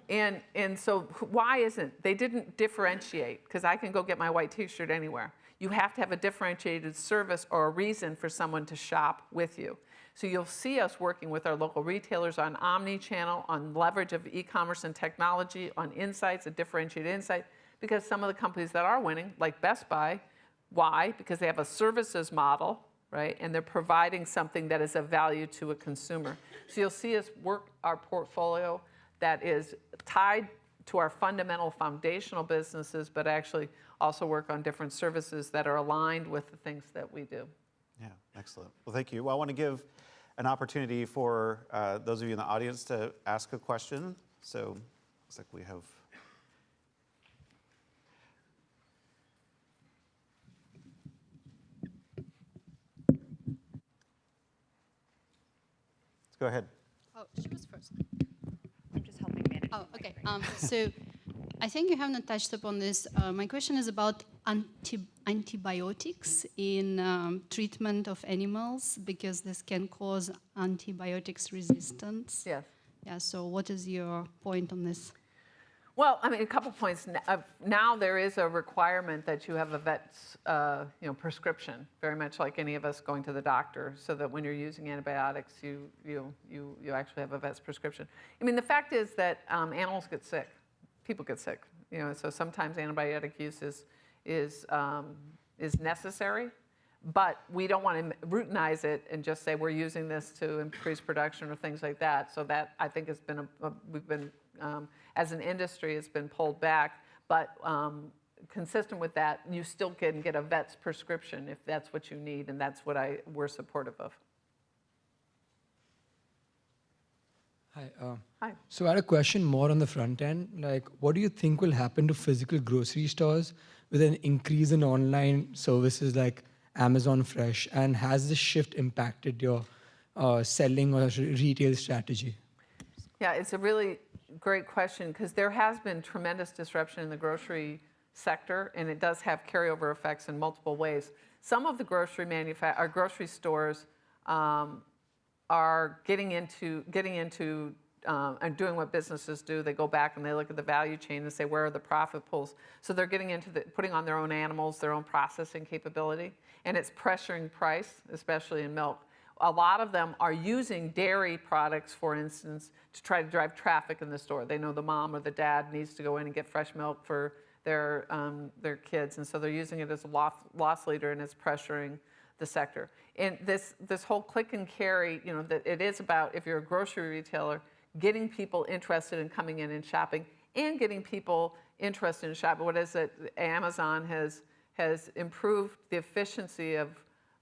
and, and so why isn't, they didn't differentiate, because I can go get my white t-shirt anywhere. You have to have a differentiated service or a reason for someone to shop with you. So you'll see us working with our local retailers on omni-channel, on leverage of e-commerce and technology, on insights, a differentiated insight, because some of the companies that are winning, like Best Buy, why? Because they have a services model, right? And they're providing something that is of value to a consumer. So you'll see us work our portfolio that is tied to our fundamental foundational businesses, but actually also work on different services that are aligned with the things that we do. Yeah, excellent. Well, thank you. Well, I want to give an opportunity for uh, those of you in the audience to ask a question. So looks like we have. Let's go ahead. Oh, she was first. I'm just helping manage. Oh, okay. Um, so I think you haven't touched upon this. Uh, my question is about anti- antibiotics in um, treatment of animals because this can cause antibiotics resistance. Yes. Yeah. So what is your point on this? Well, I mean, a couple points. Uh, Now there is a requirement that you have a vet's, uh, you know, prescription, very much like any of us going to the doctor, so that when you're using antibiotics, you, you, you, you actually have a vet's prescription. I mean, the fact is that um, animals get sick, people get sick, you know, so sometimes antibiotic use is, is, um, is necessary, but we don't want to routinize it and just say we're using this to increase production or things like that. So that I think has been a, a we've been um, as an industry has been pulled back, but um, consistent with that, you still can get a vet's prescription if that's what you need, and that's what I we're supportive of. Hi. Uh, Hi. so I had a question more on the front end. Like, what do you think will happen to physical grocery stores with an increase in online services like Amazon Fresh? And has this shift impacted your uh, selling or retail strategy? Yeah, it's a really great question because there has been tremendous disruption in the grocery sector, and it does have carryover effects in multiple ways. Some of the grocery manufa- or grocery stores um, are getting into getting into um, and doing what businesses do. They go back and they look at the value chain and say, where are the profit pools? So they're getting into the, putting on their own animals, their own processing capability, and it's pressuring price, especially in milk. A lot of them are using dairy products, for instance, to try to drive traffic in the store. They know the mom or the dad needs to go in and get fresh milk for their, um, their kids, and so they're using it as a loss, leader and it's pressuring the sector. And this, this whole click and carry, you know, that it is about, if you're a grocery retailer, getting people interested in coming in and shopping and getting people interested in shopping. What is it? Amazon has, has improved the efficiency of,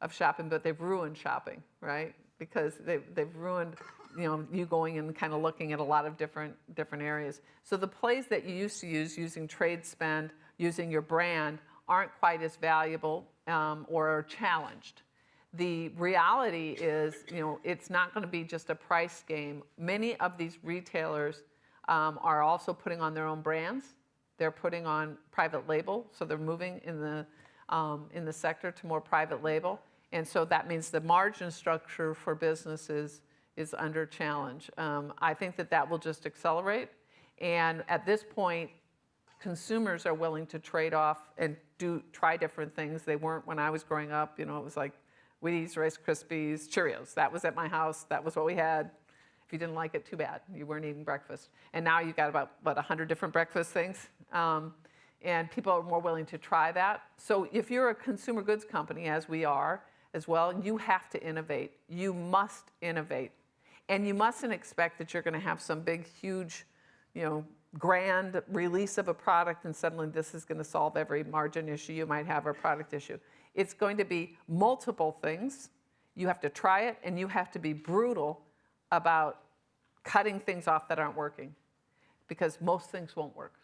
of shopping, but they've ruined shopping, right? Because they've, they've ruined, you know, you going and kind of looking at a lot of different, different areas. So the plays that you used to use using trade spend, using your brand, aren't quite as valuable um, or challenged. The reality is, you know, it's not going to be just a price game. Many of these retailers um, are also putting on their own brands. They're putting on private label, so they're moving in the um, in the sector to more private label, and so that means the margin structure for businesses is under challenge. Um, I think that that will just accelerate, and at this point, consumers are willing to trade off and do try different things. They weren't when I was growing up. You know, it was like Wheaties, Rice Krispies, Cheerios. That was at my house. That was what we had. If you didn't like it, too bad. You weren't eating breakfast. And now you've got about, what, 100 different breakfast things? Um, and people are more willing to try that. So if you're a consumer goods company, as we are as well, you have to innovate. You must innovate. And you mustn't expect that you're going to have some big, huge, you know, grand release of a product and suddenly this is going to solve every margin issue you might have or product issue. It's going to be multiple things. You have to try it and you have to be brutal about cutting things off that aren't working because most things won't work.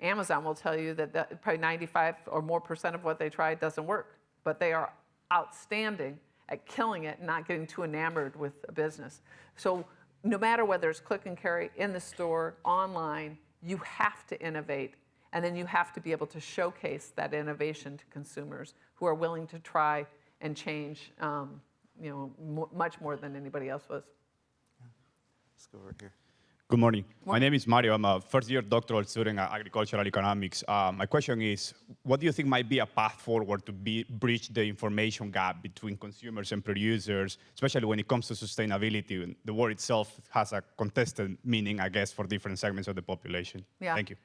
Amazon will tell you that, probably 95 or more percent of what they try doesn't work, but they are outstanding at killing it and not getting too enamored with a business. So no matter whether it's click and carry in the store, online, you have to innovate. And then you have to be able to showcase that innovation to consumers who are willing to try and change, um, you know, much more than anybody else was. Let's go over here. Good morning. My name is Mario. I'm a first-year doctoral student at agricultural economics. Uh, my question is, what do you think might be a path forward to be, bridge the information gap between consumers and producers, especially when it comes to sustainability? The word itself has a contested meaning, I guess, for different segments of the population. Yeah. Thank you.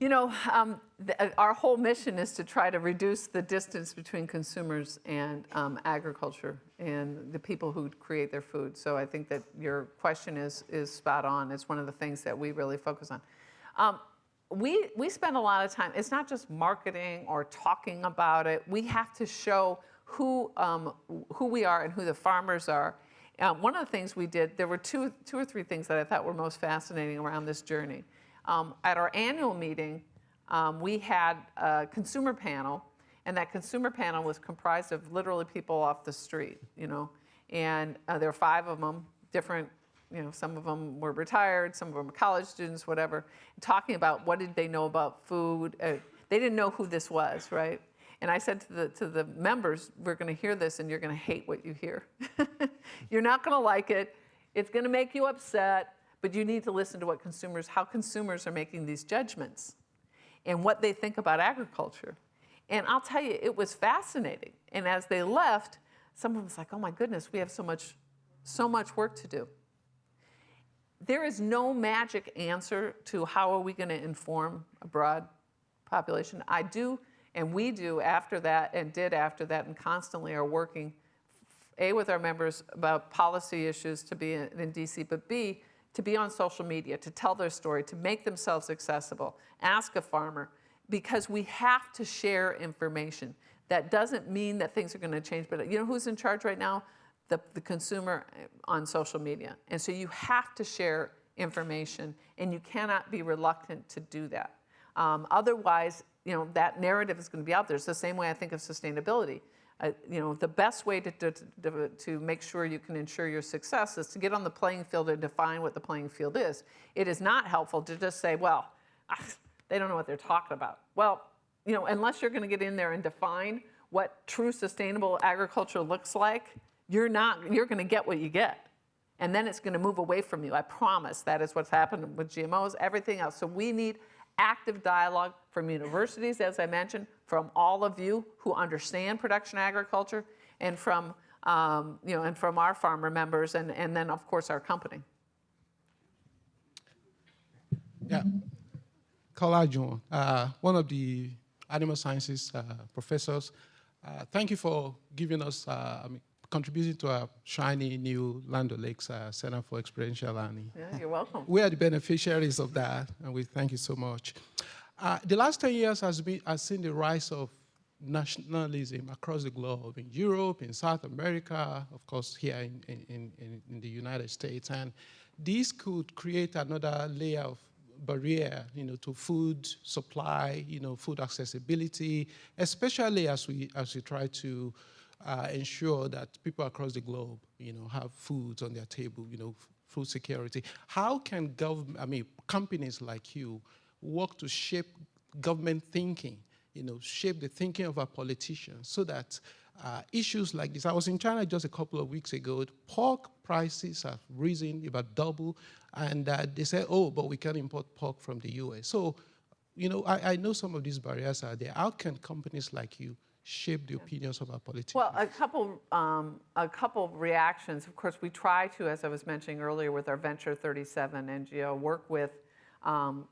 You know, um, the, our whole mission is to try to reduce the distance between consumers and um, agriculture and the people who create their food. So I think that your question is, is spot on. It's one of the things that we really focus on. Um, we, we spend a lot of time, it's not just marketing or talking about it. We have to show who, um, who we are and who the farmers are. Uh, one of the things we did, there were two, two or three things that I thought were most fascinating around this journey. Um, at our annual meeting, um, we had a consumer panel, and that consumer panel was comprised of literally people off the street, you know, and uh, there were five of them, different, you know, some of them were retired, some of them were college students, whatever, talking about what did they know about food. Uh, they didn't know who this was, right? And I said to the, to the members, we're going to hear this and you're going to hate what you hear. you're not going to like it. It's going to make you upset but you need to listen to what consumers, how consumers are making these judgments and what they think about agriculture. And I'll tell you, it was fascinating. And as they left, someone was like, oh my goodness, we have so much, so much work to do. There is no magic answer to how are we going to inform a broad population. I do, and we do after that, and did after that, and constantly are working, A, with our members about policy issues to be in, in DC, but B, to be on social media, to tell their story, to make themselves accessible. Ask a farmer, because we have to share information. That doesn't mean that things are going to change, but you know who's in charge right now? The, the consumer on social media. And so you have to share information, and you cannot be reluctant to do that. Um, otherwise, you know, that narrative is going to be out there. It's the same way I think of sustainability. You know, the best way to, to, to, make sure you can ensure your success is to get on the playing field and define what the playing field is. It is not helpful to just say, well, ah, they don't know what they're talking about. Well, you know, unless you're going to get in there and define what true sustainable agriculture looks like, you're not, you're going to get what you get. and then it's going to move away from you. I promise that is what's happened with GMOs, everything else. So we need active dialogue from universities, as I mentioned, from all of you who understand production agriculture, and from um, you know, and from our farmer members, and, and then of course our company. Yeah. John, uh, one of the animal sciences uh, professors. Uh, thank you for giving us, uh, I mean, contributing to our shiny new Land O'Lakes uh, Center for Experiential Learning. Yeah, you're welcome. We are the beneficiaries of that, and we thank you so much. Uh, the last 10 years has, been, has seen the rise of nationalism across the globe, in Europe, in South America, of course, here in, in, in, in the United States. And this could create another layer of barrier, you know, to food supply, you know, food accessibility, especially as we, as we try to uh, ensure that people across the globe, you know, have foods on their table, you know, food security. How can government, I mean, companies like you work to shape government thinking, you know, shape the thinking of our politicians so that uh, issues like this. I was in China just a couple of weeks ago. Pork prices have risen about double, and uh, they say, oh, but we can import pork from the US. So, you know, I, I know some of these barriers are there. How can companies like you shape the opinions of our politicians? Well, a couple, um, a couple reactions. Of course, we try to, as I was mentioning earlier, with our Venture 37 NGO, work with um,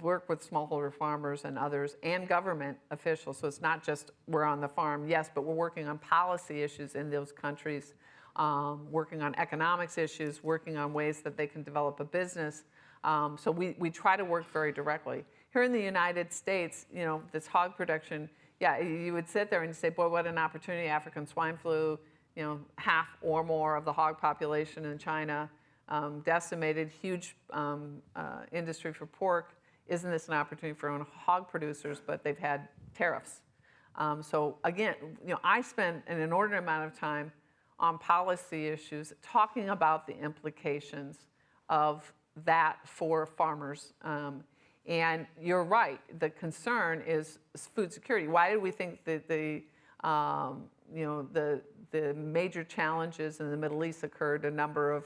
work with smallholder farmers and others and government officials. So it's not just we're on the farm, yes, but we're working on policy issues in those countries, um, working on economics issues, working on ways that they can develop a business. Um, so we, we try to work very directly. Here in the United States, you know, this hog production, yeah, you would sit there and say, boy, what an opportunity, African swine flu, you know, half or more of the hog population in China, um, decimated, huge um, uh, industry for pork. Isn't this an opportunity for own hog producers? But they've had tariffs. Um, so again, you know, I spend an inordinate amount of time on policy issues, talking about the implications of that for farmers. Um, and you're right, the concern is food security. Why did we think that the, um, you know, the, the major challenges in the Middle East occurred a number of,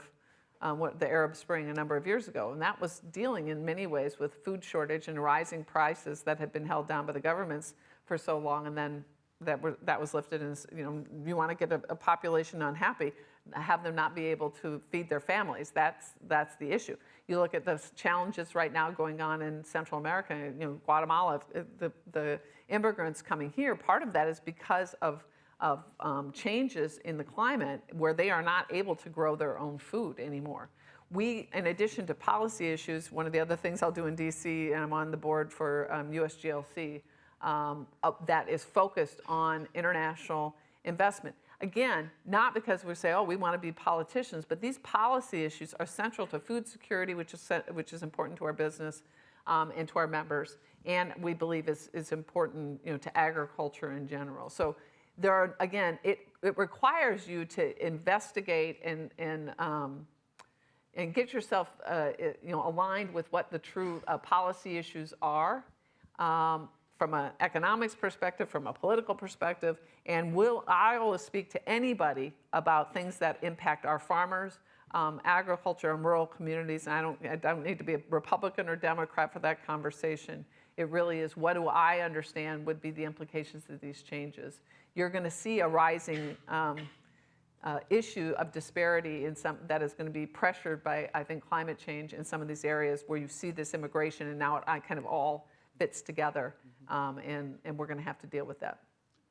um, what, the Arab Spring a number of years ago? And that was dealing in many ways with food shortage and rising prices that had been held down by the governments for so long and then that, were, that was lifted and you know you want to get a, a, population unhappy have them not be able to feed their families that's that's the issue you look at the challenges right now going on in central america you know guatemala the, the immigrants coming here part of that is because of of um, changes in the climate where they are not able to grow their own food anymore we, in addition to policy issues, one of the other things I'll do in DC, and I'm on the board for um, USGLC, um, uh, that is focused on international investment. Again, not because we say, oh, we want to be politicians, but these policy issues are central to food security, which is, which is important to our business um, and to our members, and we believe is, is important you know, to agriculture in general. So there are, again, it, it requires you to investigate and, and, um, and get yourself uh, you know, aligned with what the true uh, policy issues are. Um, from an economics perspective, from a political perspective, and will I will speak to anybody about things that impact our farmers, um, agriculture, and rural communities. And I don't, I don't need to be a Republican or Democrat for that conversation. It really is what do I understand would be the implications of these changes. You're going to see a rising um, uh, issue of disparity in some that is going to be pressured by, I think, climate change in some of these areas where you see this immigration, and now it I kind of all fits together, um, and, and we're going to have to deal with that.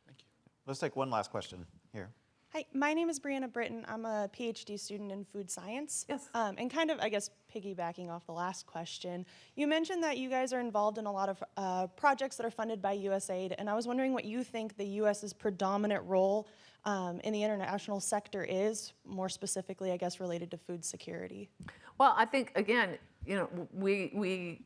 Thank you. Let's take one last question here. Hi, my name is Brianna Britton. I'm a PhD student in food science. Yes. Um, and kind of, I guess, piggybacking off the last question, you mentioned that you guys are involved in a lot of uh, projects that are funded by USAID, and I was wondering what you think the U.S.'s predominant role um, in the international sector is, more specifically, I guess, related to food security. Well, I think again, you know, we we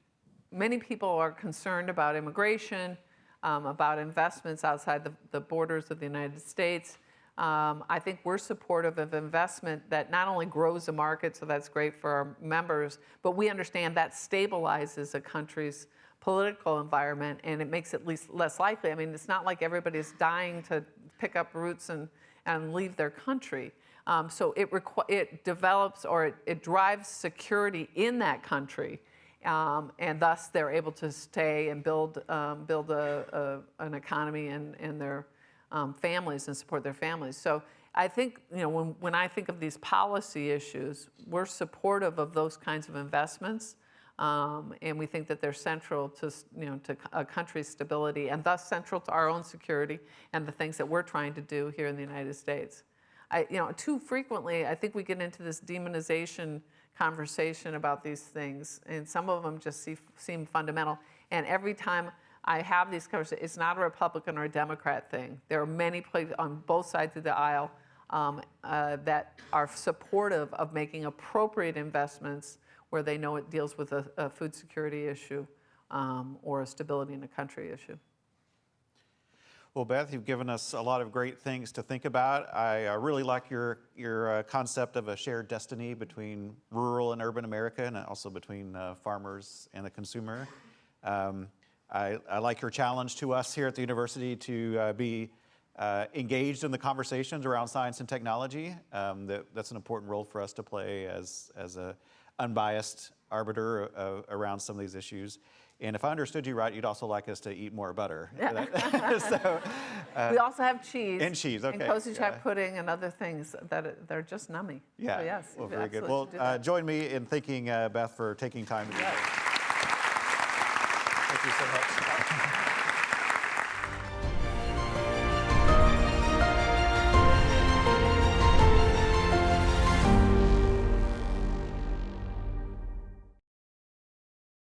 many people are concerned about immigration, um, about investments outside the, the, borders of the United States. Um, I think we're supportive of investment that not only grows the market, so that's great for our members, but we understand that stabilizes a country's political environment, and it makes it least, less likely. I mean, it's not like everybody's dying to pick up roots and, and leave their country. Um, so it, it develops or it, it drives security in that country, um, and thus they're able to stay and build, um, build a, a, an economy and, and their um, families and support their families. So I think, you know, when, when I think of these policy issues, we're supportive of those kinds of investments. Um, and we think that they're central to, you know, to a country's stability and thus central to our own security and the things that we're trying to do here in the United States. I, you know, too frequently, I think we get into this demonization conversation about these things, and some of them just see, seem fundamental. And every time I have these conversations, it's not a Republican or a Democrat thing. There are many places on both sides of the aisle um, uh, that are supportive of making appropriate investments where they know it deals with a, a food security issue um, or a stability in a country issue. Well, Beth, you've given us a lot of great things to think about. I uh, really like your, your uh, concept of a shared destiny between rural and urban America and also between uh, farmers and the consumer. Um, I, I, like your challenge to us here at the university to uh, be uh, engaged in the conversations around science and technology. Um, that, that's an important role for us to play as, as an unbiased arbiter uh, around some of these issues. And if I understood you right, you'd also like us to eat more butter. so, uh, we also have cheese. And cheese, okay. And cozy yeah. pudding and other things that they're just nummy. Yeah. So yes. Well, very good. Well, uh, join me in thanking uh, Beth for taking time to be here. Thank you so much.